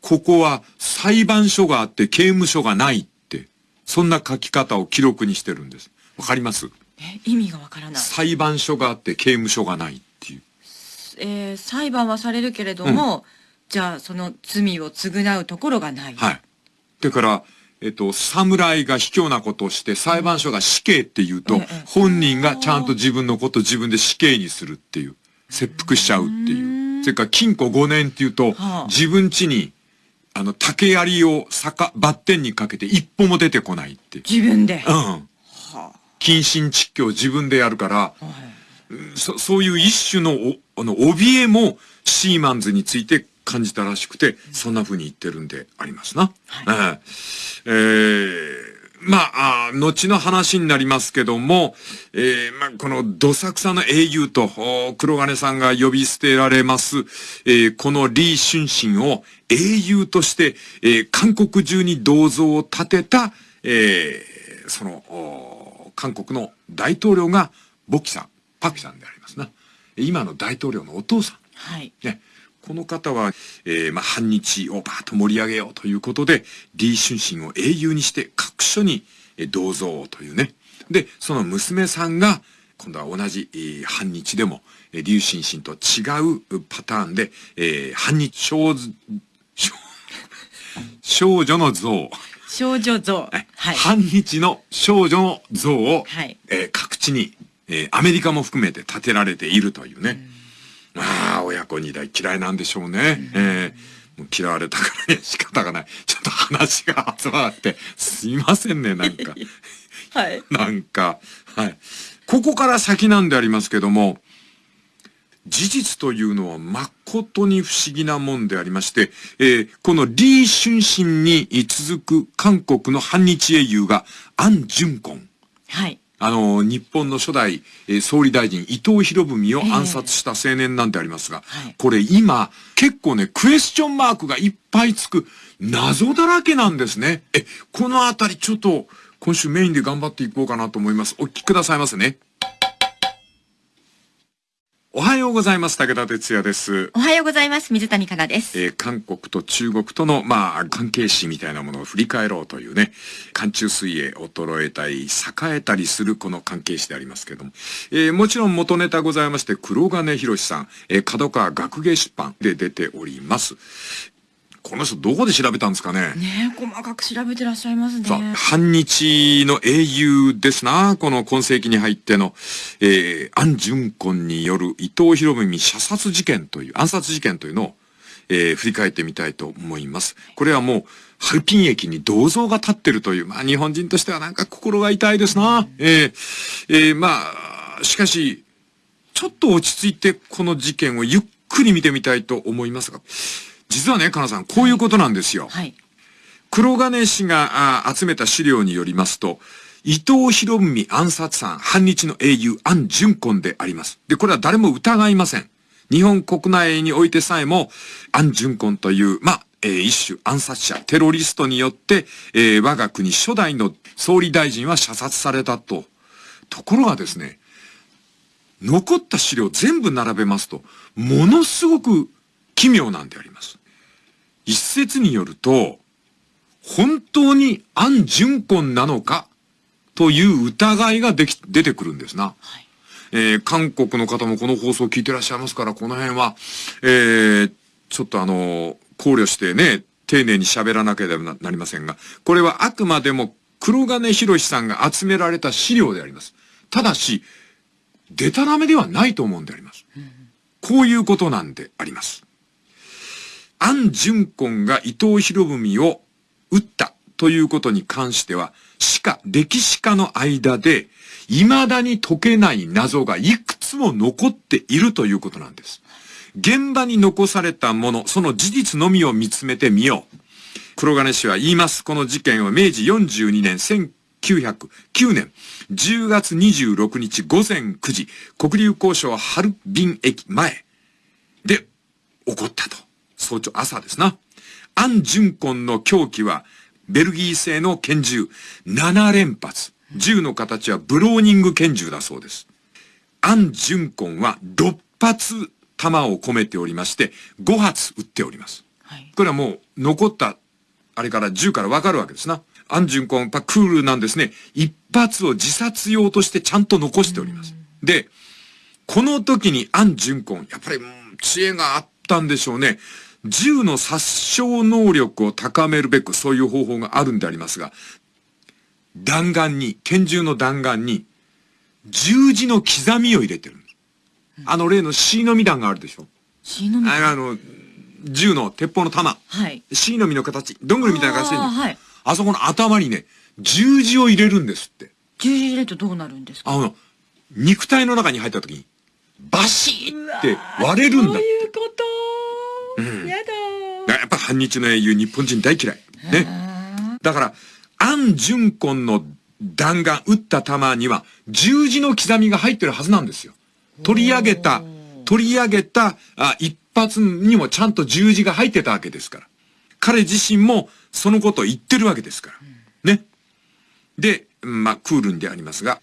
ここは裁判所があって刑務所がないって、そんな書き方を記録にしてるんです。わかります？え、意味がわからない。裁判所があって刑務所がないっていう。えー、裁判はされるけれども、うんじゃあその罪を償うところがない。はい。だから、えっと、侍が卑怯なことをして裁判所が死刑って言うと、うん、本人がちゃんと自分のこと自分で死刑にするっていう、切腹しちゃうっていう。それから禁錮5年って言うと、はあ、自分家に、あの、竹槍を坂、バッテンにかけて一歩も出てこないって。自分でうん。はあ、謹慎窒居を自分でやるから、はあ、そそういう一種のあの怯えもシーマンズについて感じたらしくて、そんな風に言ってるんでありますな。はい、えー、まあ、あ後の話になりますけども、えー、まあ、このどさくさの英雄と、黒金さんが呼び捨てられます、えー、この李春心を英雄として、えー、韓国中に銅像を建てた、えー、その、韓国の大統領が、ボキさん、パキさんでありますな。今の大統領のお父さん。はい。ね。この方は、えー、まあ、反日をバーッと盛り上げようということで、李春心を英雄にして各所に銅像というね。で、その娘さんが、今度は同じ、えー、反日でも、李春心と違うパターンで、えー、反日少少女の像。少女像。はい。反日の少女の像を、はい、えー、各地に、えー、アメリカも含めて建てられているというね。うんまあ、親子二代嫌いなんでしょうね。えー、もう嫌われたからね、(laughs) 仕方がない。ちょっと話が集まって、すいませんね、なんか。(laughs) はい。なんか、はい。ここから先なんでありますけども、事実というのは誠に不思議なもんでありまして、えー、この李春心に続く韓国の反日英雄がアン・ジュンコン。はい。あの、日本の初代、えー、総理大臣伊藤博文を暗殺した青年なんでありますが、えーこれ今、結構ね、クエスチョンマークがいっぱいつく謎だらけなんですね。え、このあたりちょっと今週メインで頑張っていこうかなと思います。お聞きくださいませね。おはようございます。武田哲也です。おはようございます。水谷香奈です。えー、韓国と中国との、まあ、関係史みたいなものを振り返ろうというね、寒中水泳衰えたり、栄えたりするこの関係史でありますけれども、えー、もちろん元ネタございまして、黒金博さん、えー、角川学芸出版で出ております。この人どこで調べたんですかね？ね細かく調べてらっしゃいますね。反日の英雄ですな。この今世紀に入っての、えー、安順根による伊藤博文射殺事件という、暗殺事件というのを、えー、振り返ってみたいと思います。これはもう、ハルピン駅に銅像が立ってるという、まあ日本人としてはなんか心が痛いですな。えー、えー、まあ、しかし、ちょっと落ち着いてこの事件をゆっくり見てみたいと思いますが、実はね、かなさん、こういうことなんですよ。はい。黒金氏が集めた資料によりますと、伊藤博文暗殺犯、反日の英雄、安淳根であります。で、これは誰も疑いません。日本国内においてさえも、安淳根という、まあ、えー、一種暗殺者、テロリストによって、えー、我が国初代の総理大臣は射殺されたと。ところがですね、残った資料全部並べますと、ものすごく奇妙なんであります。一説によると、本当に安順根なのかという疑いができ、出てくるんですな。はい、えー、韓国の方もこの放送を聞いてらっしゃいますから、この辺は、えー、ちょっとあの、考慮してね、丁寧に喋らなければなりませんが、これはあくまでも黒金博さんが集められた資料であります。ただし、デタラメではないと思うんであります。こういうことなんであります。安淳根が伊藤博文を撃ったということに関しては、しか歴史家の間で、未だに解けない謎がいくつも残っているということなんです。現場に残されたもの、その事実のみを見つめてみよう。黒金氏は言います。この事件は明治42年1909年10月26日午前9時、国立交渉ハルビン駅前で起こったと。早朝、朝ですな。安順根の凶器はベルギー製の拳銃7連発。銃の形はブローニング拳銃だそうです。安順根は6発弾を込めておりまして、5発撃っております。はい、これはもう残った、あれから銃からわかるわけですな。安順根、やっぱクールなんですね。一発を自殺用としてちゃんと残しております。で、この時に安順根、やっぱり知恵があったんでしょうね。銃の殺傷能力を高めるべくそういう方法があるんでありますが、弾丸に、拳銃の弾丸に、十字の刻みを入れてる。あの例の C のみ弾があるでしょ ?C のみあの、銃の鉄砲の弾。はい。C のみの形、どんぐりみたいな形で。あ,、はい、あそこの頭にね、十字を入れるんですって。十字入れるとどうなるんですか？あの、肉体の中に入った時に、バシーって割れるんだ。そういうこと反日の英雄、日本人大嫌い。ね。だから、安順根の弾丸、撃った弾には、十字の刻みが入ってるはずなんですよ。取り上げた、取り上げたあ一発にもちゃんと十字が入ってたわけですから。彼自身もそのことを言ってるわけですから。ね。で、まあ、クールンでありますが、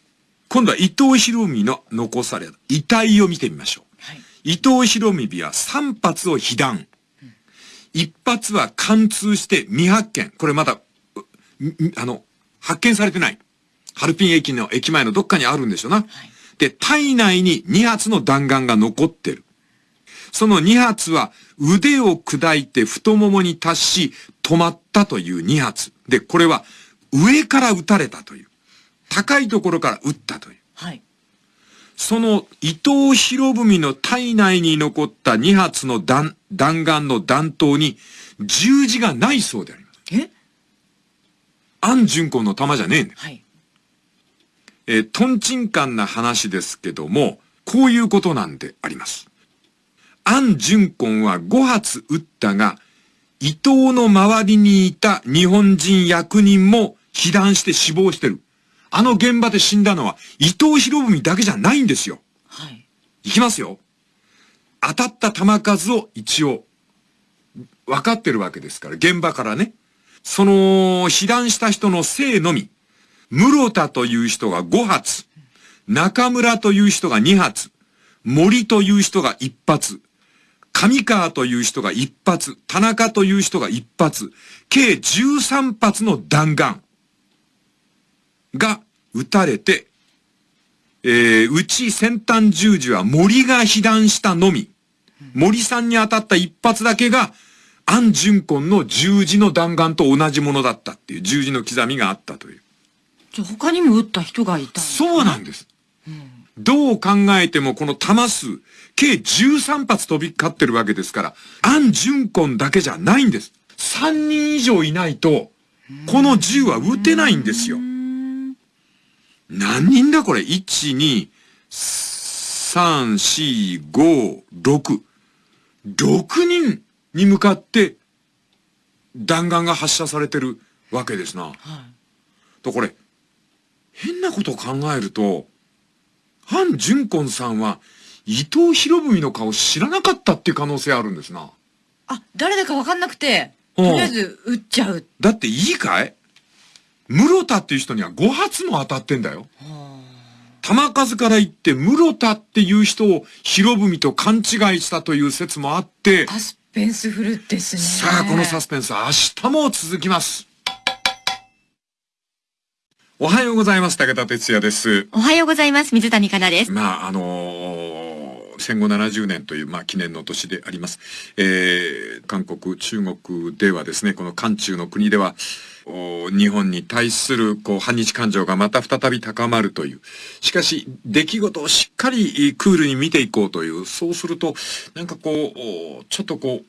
今度は伊藤博文の残された遺体を見てみましょう。はい、伊藤博文は3発を被弾。1発は貫通して未発見。これまだ、あの、発見されてない。ハルピン駅の駅前のどっかにあるんでしょうな。はい、で、体内に2発の弾丸が残ってる。その2発は腕を砕いて太ももに達し止まったという2発。で、これは上から撃たれたという。高いところから撃ったという。はい。その伊藤博文の体内に残った2発の弾、弾丸の弾頭に十字がないそうであります。え？安順子の弾じゃねえんだよ。はい。えー、トンチンカンな話ですけども、こういうことなんであります。安順根は5発撃ったが、伊藤の周りにいた日本人役人も被弾して死亡してる。あの現場で死んだのは伊藤博文だけじゃないんですよ。はい。いきますよ。当たった弾数を一応、分かってるわけですから、現場からね。その、被弾した人の姓のみ。室田という人が5発。中村という人が2発。森という人が1発。上川という人が1発。田中という人が1発。計13発の弾丸が撃たれて、えー、うち先端十字は森が被弾したのみ。森さんに当たった一発だけが、安順根の十字の弾丸と同じものだったっていう十字の刻みがあったという。じゃ他にも撃った人がいたそうなんです。うん、どう考えてもこの弾数、計13発飛び交ってるわけですから、安順根だけじゃないんです。3人以上いないと、この銃は撃てないんですよ。何人だこれ ?1、2、3、4、5、6。6人に向かって弾丸が発射されてるわけですな。はい、とこれ、変なことを考えると、ハン・ジュンコンさんは伊藤博文の顔知らなかったっていう可能性あるんですな。あ、誰だかわかんなくて、とりあえず撃っちゃう。だっていいかい？室田っていう人には5発も当たってんだよ。玉数から言って室田っていう人を博文と勘違いしたという説もあって。サスペンスフルですね。さあ、このサスペンス明日も続きます。おはようございます。武田哲也です。おはようございます。水谷香奈です。まあ、あのー、戦後70年という、まあ、記念の年であります。えー、韓国、中国ではですね、この韓中の国では、日本に対するこう反日感情がまた再び高まるという。しかし、出来事をしっかりクールに見ていこうという。そうすると、なんかこう、ちょっとこう、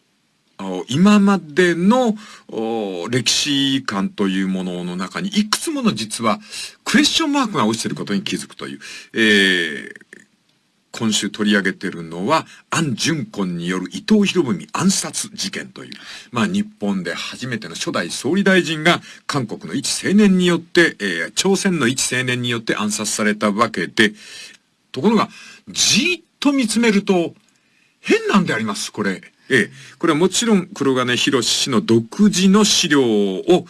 今までの歴史観というものの中にいくつもの実はクエスチョンマークが落ちていることに気づくという、えー、今週取り上げてるのは、アン・ジュンコンによる伊藤博文暗殺事件という、まあ日本で初めての初代総理大臣が韓国の一青年によって、えー、朝鮮の一青年によって暗殺されたわけで、ところが、じーっと見つめると、変なんであります、これ。ええ、これはもちろん黒金博氏の独自の資料を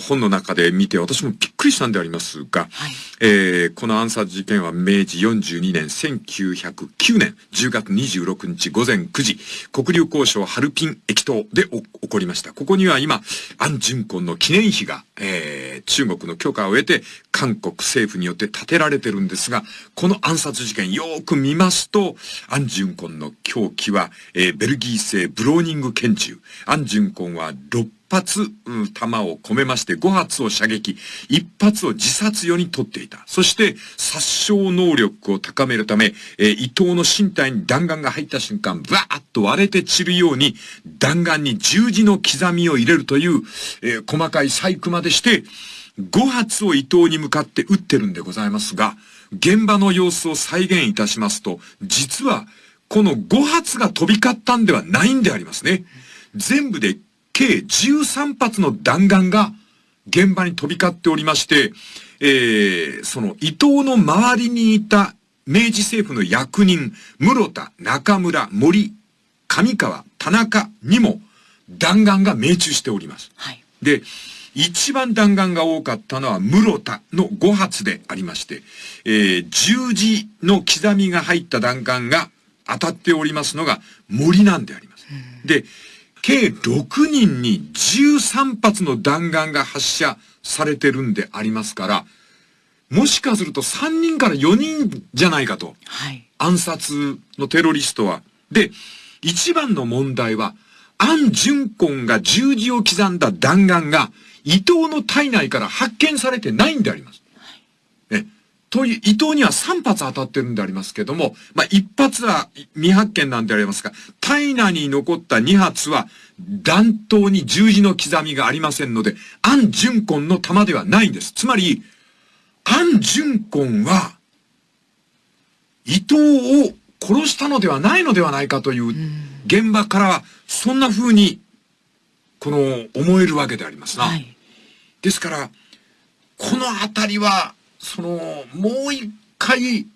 本の中で見て私もびっくりしたんでありますが、はい、えー、この暗殺事件は明治42年1909年10月26日午前9時国立交渉ハルピン駅頭で起こりました。ここには今、安順根の記念碑が、えー、中国の許可を得て韓国政府によって建てられてるんですが、この暗殺事件よく見ますと、アン・ジュンコンの凶器は、えー、ベルギー製ブローニング拳銃。アン・ジュンコンは6発、うん弾を込めまして5発を射撃、1発を自殺用に取っていた。そして、殺傷能力を高めるため、えー、伊藤の身体に弾丸が入った瞬間、バーッと割れて散るように、弾丸に十字の刻みを入れるという、えー、細かい細工までして、5発を伊藤に向かって撃ってるんでございますが、現場の様子を再現いたしますと、実は、この5発が飛び交ったんではないんでありますね。全部で計13発の弾丸が現場に飛び交っておりまして、えー、その伊藤の周りにいた明治政府の役人、室田、中村、森、上川、田中にも弾丸が命中しております。はい、で、一番弾丸が多かったのは室田の5発でありまして、えー、十字の刻みが入った弾丸が当たっておりますのが森なんであります。で、計6人に13発の弾丸が発射されてるんでありますから、もしかすると3人から4人じゃないかと。はい。暗殺のテロリストは。で、一番の問題は、安順根が十字を刻んだ弾丸が伊藤の体内から発見されてないんであります。はい、という、伊藤には3発当たってるんでありますけども、まあ、1発は未発見なんでありますが、体内に残った2発は弾頭に十字の刻みがありませんので、安順根の弾ではないんです。つまり、安順根は、伊藤を殺したのではないのではないかという現場からは、そんな風に、この、思えるわけでありますな。はいですから、このあたりは、その、もう一回、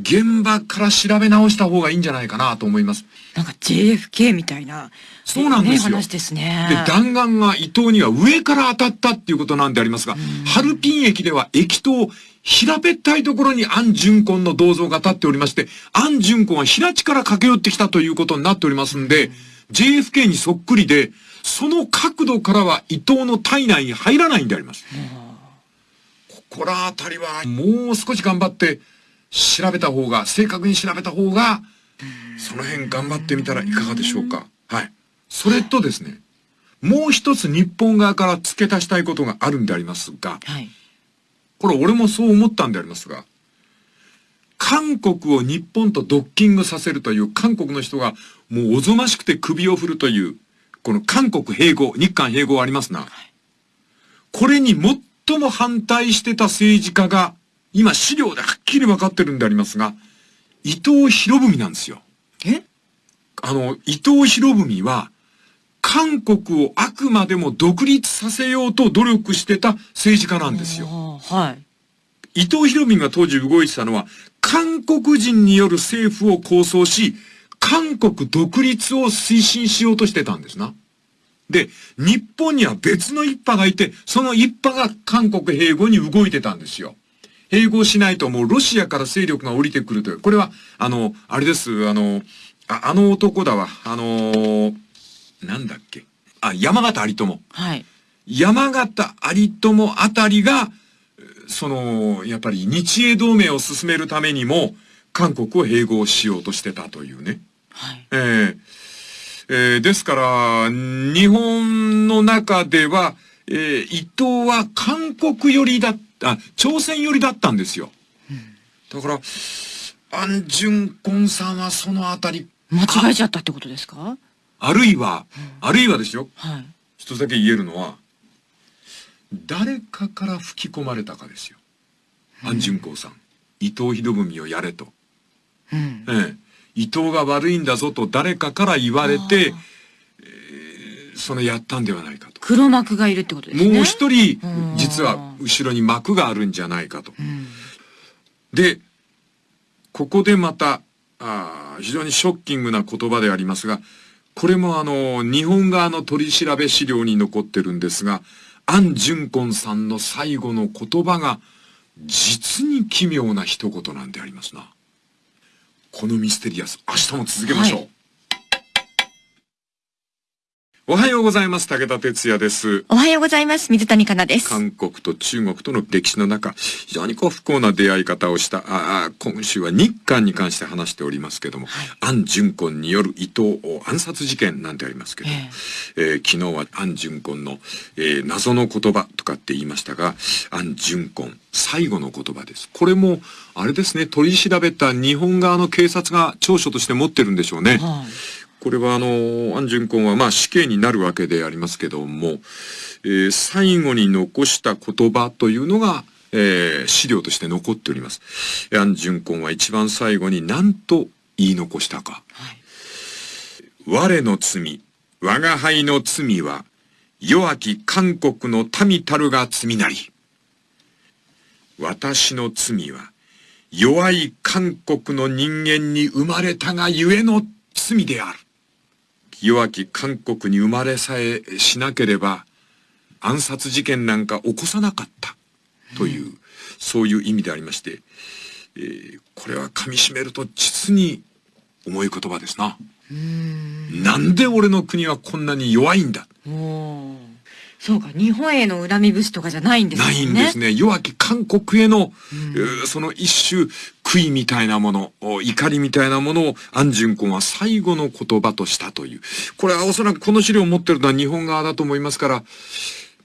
現場から調べ直した方がいいんじゃないかなと思います。なんか JFK みたいな、そうなんですよ。話ですね。で、弾丸が伊藤には上から当たったっていうことなんでありますが、ハルピン駅では駅頭、平べったいところに安順根の銅像が立っておりまして、安順根は平地から駆け寄ってきたということになっておりますんで、JFK にそっくりで、その角度からは伊藤の体内に入らないんであります。ここらあたりはもう少し頑張って調べた方が、正確に調べた方が、その辺頑張ってみたらいかがでしょうか。はい。それとですね、もう一つ日本側から付け足したいことがあるんでありますが、はい、これ俺もそう思ったんでありますが、韓国を日本とドッキングさせるという韓国の人がもうおぞましくて首を振るというこの韓国併合、日韓併合ありますな。これに最も反対してた政治家が、今資料ではっきり分かってるんでありますが、伊藤博文なんですよ。え？あの、伊藤博文は、韓国をあくまでも独立させようと努力してた政治家なんですよ。はい。伊藤博文が当時動いてたのは、韓国人による政府を構想し、韓国独立を推進しようとしてたんですな。で、日本には別の一派がいて、その一派が韓国併合に動いてたんですよ。併合しないともうロシアから勢力が降りてくるという。これは、あの、あれです、あの、ああの男だわ。あのー、なんだっけ。あ、山形有友。はい。山形有友あたりが、その、やっぱり日英同盟を進めるためにも、韓国を併合しようとしてたというね。はい。えーえーですから、日本の中では、えー伊藤は韓国寄りだった、朝鮮寄りだったんですよ。だから、アン・ジュンコンさんはそのあたり、間違えちゃったってことですか？あるいは、あるいはですよ、はい。一つだけ言えるのは、誰かから吹き込まれたかですよ。アン・ジュンコンさん。伊藤博文をやれと。うん。ええ、伊藤が悪いんだぞと誰かから言われて、えーそのやったんではないかと。黒幕がいるってことですね。もう一人うん、実は後ろに幕があるんじゃないかと。うん。で、ここでまた、あー非常にショッキングな言葉でありますが、これもあの、日本側の取り調べ資料に残ってるんですが、アン・ジュンコンさんの最後の言葉が、実に奇妙な一言なんでありますな。このミステリアス、明日も続けましょう。はいおはようございます。武田哲也です。おはようございます。水谷香奈です。韓国と中国との歴史の中、非常にこう不幸な出会い方をした、ああ今週は日韓に関して話しておりますけども、アン・ジュンコンによる伊藤暗殺事件なんてありますけど、ええー昨日はアン・ジュンコンの、えー謎の言葉とかって言いましたが、アン・ジュンコン、最後の言葉です。これも、あれですね、取り調べた日本側の警察が長所として持ってるんでしょうね。はい。これはあの、アン・ジュンコンはまあ死刑になるわけでありますけども、えー最後に残した言葉というのが、えー資料として残っております。アン・ジュンコンは一番最後に何と言い残したか。はい。我の罪、我が輩の罪は、弱き韓国の民たるが罪なり。私の罪は、弱い韓国の人間に生まれたがゆえの罪である。弱き韓国に生まれさえしなければ、暗殺事件なんか起こさなかった。という、そういう意味でありまして、えーこれは噛み締めると実に重い言葉ですな。ん。なんで俺の国はこんなに弱いんだ、そうか、日本への恨み節とかじゃないんですね。ないんですね。弱き韓国への、うんえーその一種悔いみたいなもの、お怒りみたいなものをアンジュンコンは最後の言葉としたという。これはおそらくこの資料を持ってるのは日本側だと思いますから、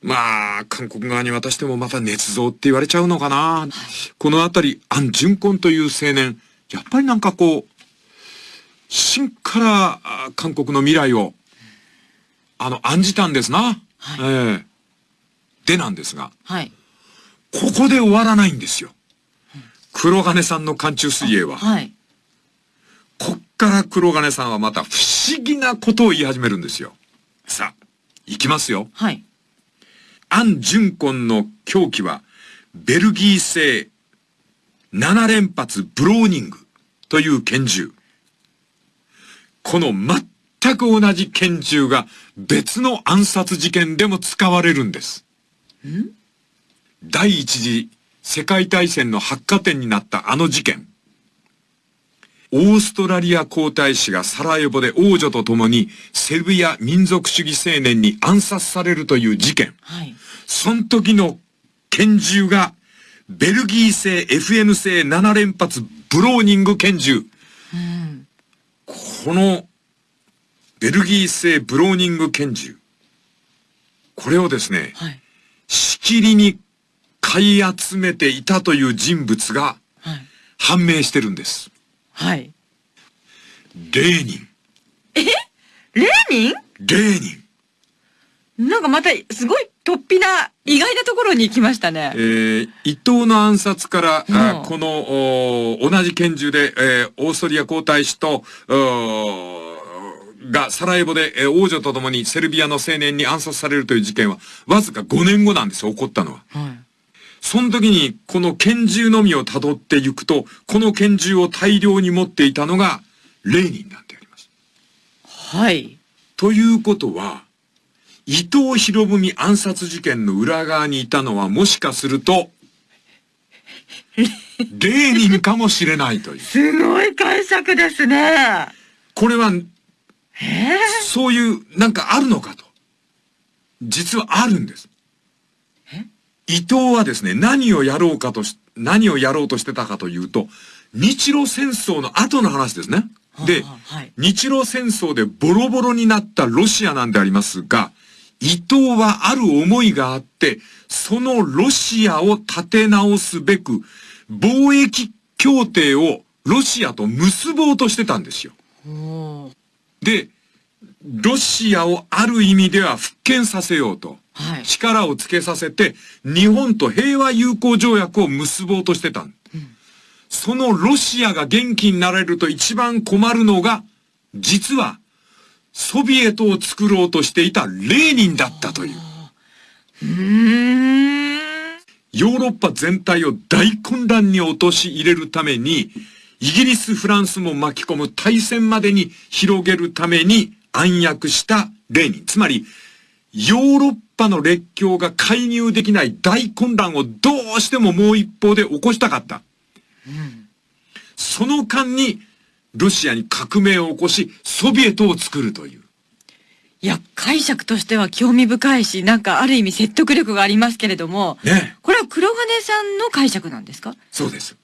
まあ、韓国側に渡してもまた捏造って言われちゃうのかな。このあたり、アン・ジュンコンという青年、やっぱりなんかこう、真からあ韓国の未来を、あの、案じたんですな。はいええでなんですが、はい。ここで終わらないんですよ。黒金さんの寒中水泳は。はい。こっから黒金さんはまた不思議なことを言い始めるんですよ。さあ、行きますよ。はい。アン・ジュンコンの凶器は、ベルギー製7連発ブローニングという拳銃。この全く同じ拳銃が別の暗殺事件でも使われるんです。第一次世界大戦の発火点になったあの事件。オーストラリア皇太子がサラエボで王女と共にセルビア民族主義青年に暗殺されるという事件。はい。その時の拳銃が、ベルギー製 FN 製7連発ブローニング拳銃。うん。この、ベルギー製ブローニング拳銃。これをですね、はい。しきりに買い集めていたという人物がはい。判明してるんです。はい。レーニン。レーニレーニン。ンなんかまた、すごい突飛な、意外なところに行きましたねえ。ー、伊藤の暗殺から、あうんこの、お同じ拳銃で、えーオーストリア皇太子と、がサラエボで、えー王女と共にセルビアの青年に暗殺されるという事件は、わずか5年後なんですよ、起こったのは。はい。その時に、この拳銃のみを辿っていくと、この拳銃を大量に持っていたのが、レーニンなんであります。はい。ということは、伊藤博文暗殺事件の裏側にいたのはもしかすると、(laughs) レーニンかもしれないという。すごい解釈ですね。これは、えそういう、なんかあるのかと。実はあるんです。伊藤はですね、何をやろうかとし、何をやろうとしてたかというと、日露戦争の後の話ですね。で、はい、日露戦争でボロボロになったロシアなんでありますが、伊藤はある思いがあって、そのロシアを立て直すべく、貿易協定をロシアと結ぼうとしてたんですよ。で、ロシアをある意味では復権させようと、はい、力をつけさせて、日本と平和友好条約を結ぼうとしてた、うん、そのロシアが元気になれると一番困るのが、実は、ソビエトを作ろうとしていたレーニンだったという。ヨーロッパ全体を大混乱に陥れるために、イギリス、フランスも巻き込む大戦までに広げるために暗躍したレーニン。つまり、ヨーロッパの列強が介入できない大混乱をどうしてももう一方で起こしたかった。うん、その間に、ロシアに革命を起こし、ソビエトを作るという。いや、解釈としては興味深いし、なんかある意味説得力がありますけれども、ね、これは黒金さんの解釈なんですか？そうです。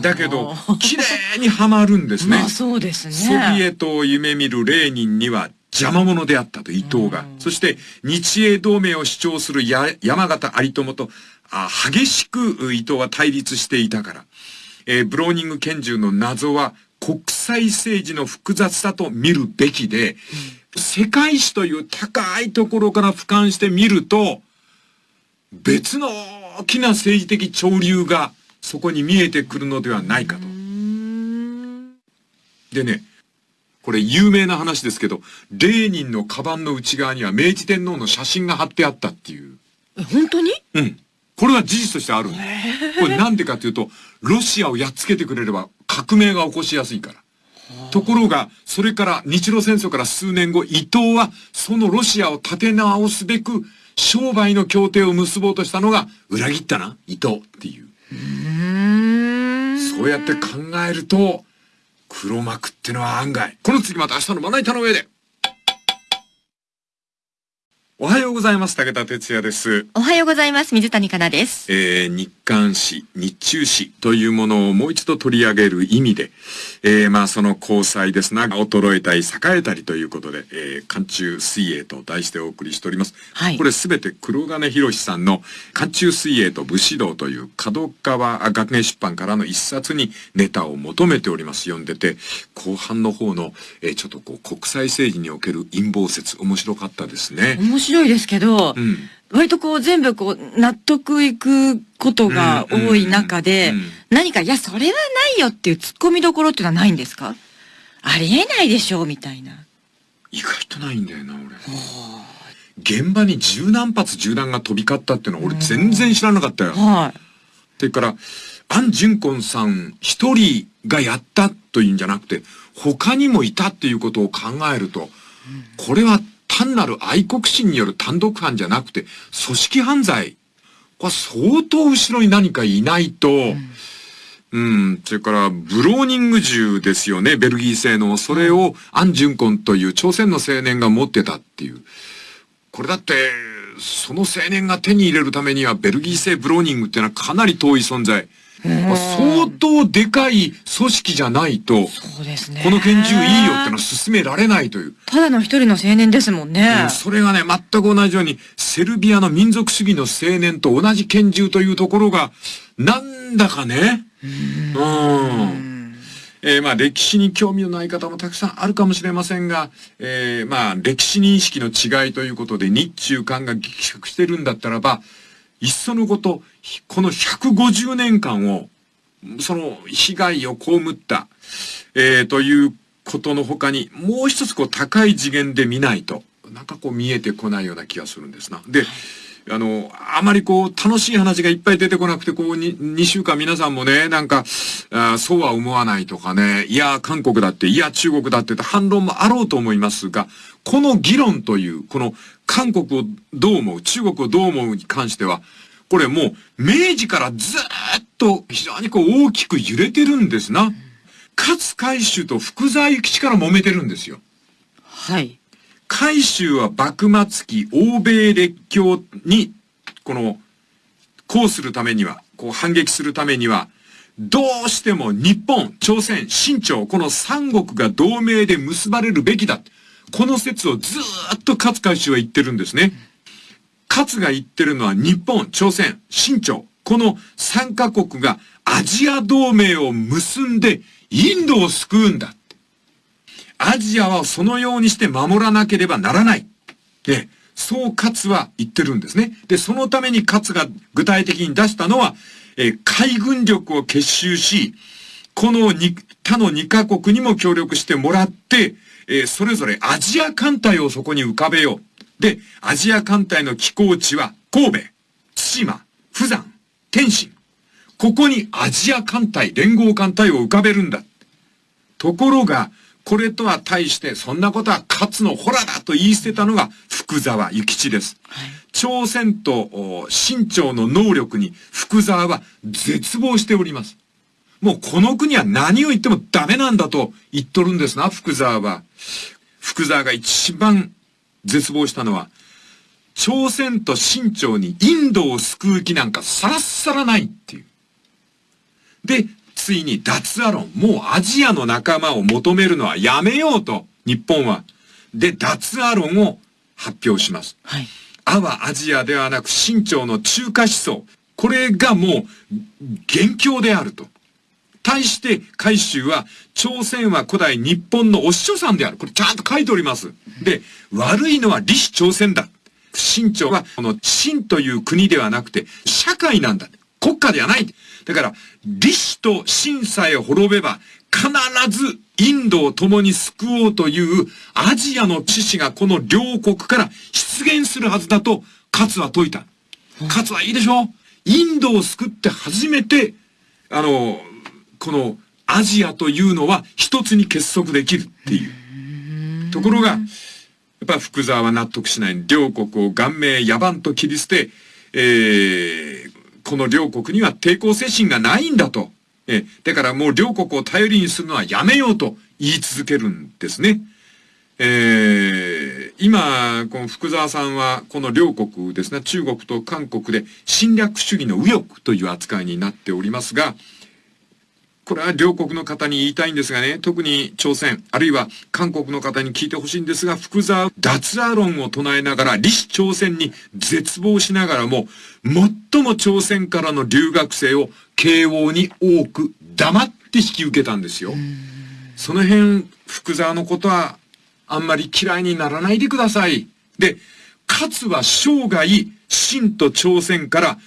だけど、綺麗にはまるんですね。まあそうですね。ソビエトを夢見るレーニンには邪魔者であったと伊藤が。そして日英同盟を主張する山形有朋とあ激しく伊藤は対立していたから。えー、ブローニング拳銃の謎は国際政治の複雑さと見るべきで、うん、世界史という高いところから俯瞰してみると、別の大きな政治的潮流がそこに見えてくるのではないかと。でね、これ有名な話ですけど、レーニンのカバンの内側には明治天皇の写真が貼ってあったっていう。え、本当に？うん。これは事実としてあるこれなんでかというと、ロシアをやっつけてくれれば革命が起こしやすいから。ところが、それから日露戦争から数年後、伊藤はそのロシアを立て直すべく、商売の協定を結ぼうとしたのが、裏切ったな、伊藤っていう。そうやって考えると、黒幕ってのは案外。この次また明日のまな板の上で。おはようございます。武田哲也です。おはようございます。水谷香奈です。えー、日刊誌、日中誌というものをもう一度取り上げる意味で、えー、まあその交際ですな、衰えたり栄えたりということで、えー、寒中水泳と題してお送りしております。はい。これすべて黒金博さんの寒中水泳と武士道という角川学芸出版からの一冊にネタを求めております。読んでて、後半の方の、えー、ちょっとこう国際政治における陰謀説、面白かったですね。面白いですけど、うん、割とこう全部こう納得いくことが多い中で、何か、いや、それはないよっていう突っ込みどころっていうのはないんですか？ありえないでしょうみたいな。意外とないんだよな、俺。現場に十何発銃弾が飛び交ったっていうのは俺全然知らなかったよ。はい。それから、アン・ジュンコンさん一人がやったというんじゃなくて、他にもいたっていうことを考えると、これは単なる愛国心による単独犯じゃなくて、組織犯罪。これ相当後ろに何かいないと、うんうん。それから、ブローニング銃ですよね、ベルギー製の。それを、アン・ジュンコンという朝鮮の青年が持ってたっていう。これだって、その青年が手に入れるためには、ベルギー製ブローニングっていうのはかなり遠い存在。相当でかい組織じゃないと、そうですね。この拳銃いいよってのは進められないという。ただの一人の青年ですもんね、うん。それがね、全く同じように、セルビアの民族主義の青年と同じ拳銃というところが、なんだかね、うん。えー、まあ歴史に興味のない方もたくさんあるかもしれませんが、えー、まあ歴史認識の違いということで日中間が激縮してるんだったらば、いっそのこと、この150年間を、その被害を被った、えー、ということの他に、もう一つこう高い次元で見ないと、なんかこう見えてこないような気がするんですな。で、あの、あまりこう、楽しい話がいっぱい出てこなくて、こう、に、2週間皆さんもね、なんか、そうは思わないとかね、いや、韓国だって、いや、中国だって反論もあろうと思いますが、この議論という、この、韓国をどう思う、中国をどう思うに関しては、これもう、明治からずっと非常にこう大きく揺れてるんですな。勝海舟と福沢諭吉から揉めてるんですよ。はい。海舟は幕末期欧米列強に、この、こうするためには、こう反撃するためには、どうしても日本、朝鮮、清朝、この三国が同盟で結ばれるべきだ。この説をずーっと勝海舟は言ってるんですね。勝が言ってるのは日本、朝鮮、清朝、この三カ国がアジア同盟を結んでインドを救うんだ。アジアはそのようにして守らなければならない。で、そう勝は言ってるんですね。で、そのために勝が具体的に出したのは、えー、海軍力を結集し、この他の2カ国にも協力してもらって、えー、それぞれアジア艦隊をそこに浮かべよう。で、アジア艦隊の寄港地は神戸、対馬、釜山、天津。ここにアジア艦隊、連合艦隊を浮かべるんだ。ところが、これとは対して、そんなことは勝のホラだと言い捨てたのが福沢諭吉です。はい、朝鮮と清朝の能力に福沢は絶望しております。もうこの国は何を言ってもダメなんだと言っとるんですな、福沢は。福沢が一番絶望したのは、朝鮮と清朝にインドを救う気なんかさらっさらないっていう。で、ついに脱アロン、もうアジアの仲間を求めるのはやめようと、日本は。で、脱アロンを発表します。はい。アはアジアではなく清朝の中華思想。これがもう、元凶であると。対して海舟は、朝鮮は古代日本のお師匠さんである。これちゃんと書いております。で、悪いのは李氏朝鮮だ。清朝は、この清という国ではなくて、社会なんだ。国家ではない。だから、李氏と清さえ滅べば、必ずインドを共に救おうというアジアの知識がこの両国から出現するはずだと、勝は説いた。勝はいいでしょインドを救って初めて、あの、このアジアというのは一つに結束できるっていう。ところが、やっぱ福沢は納得しない。両国を顔面野蛮と切り捨て、えー、この両国には抵抗精神がないんだと。えー、だからもう両国を頼りにするのはやめようと言い続けるんですね。えー、今、この福沢さんは、この両国ですね、中国と韓国で侵略主義の右翼という扱いになっておりますが、これは両国の方に言いたいんですがね、特に朝鮮、あるいは韓国の方に聞いてほしいんですが、福沢脱ア論を唱えながら、李氏朝鮮に絶望しながらも、最も朝鮮からの留学生を慶応に多く黙って引き受けたんですよ。その辺、福沢のことはあんまり嫌いにならないでください。で、勝は生涯、清と朝鮮から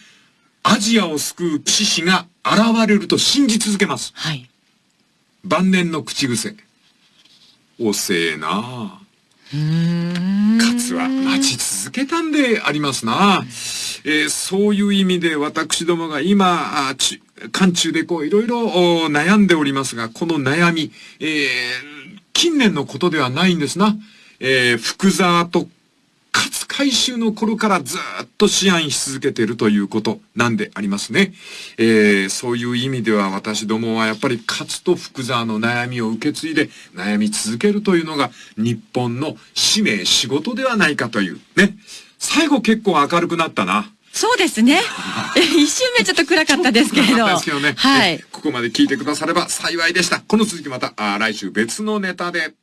アジアを救う獅子が現れると信じ続けます。はい。晩年の口癖。遅えな勝は待ち続けたんでありますな。えー、そういう意味で私どもが今、漢中でこういろいろ悩んでおりますが、この悩み、えー、近年のことではないんですな。えー、福沢と勝回収の頃からずっと思案し続けているということなんでありますね。えー、そういう意味では私どもはやっぱり勝と福沢の悩みを受け継いで悩み続けるというのが日本の使命、仕事ではないかという。ね。最後結構明るくなったな。そうですね。(laughs) 一瞬目ちょっと暗かったですけれど。ですけどね。はい。ここまで聞いてくだされば幸いでした。この続きまた、あ来週別のネタで。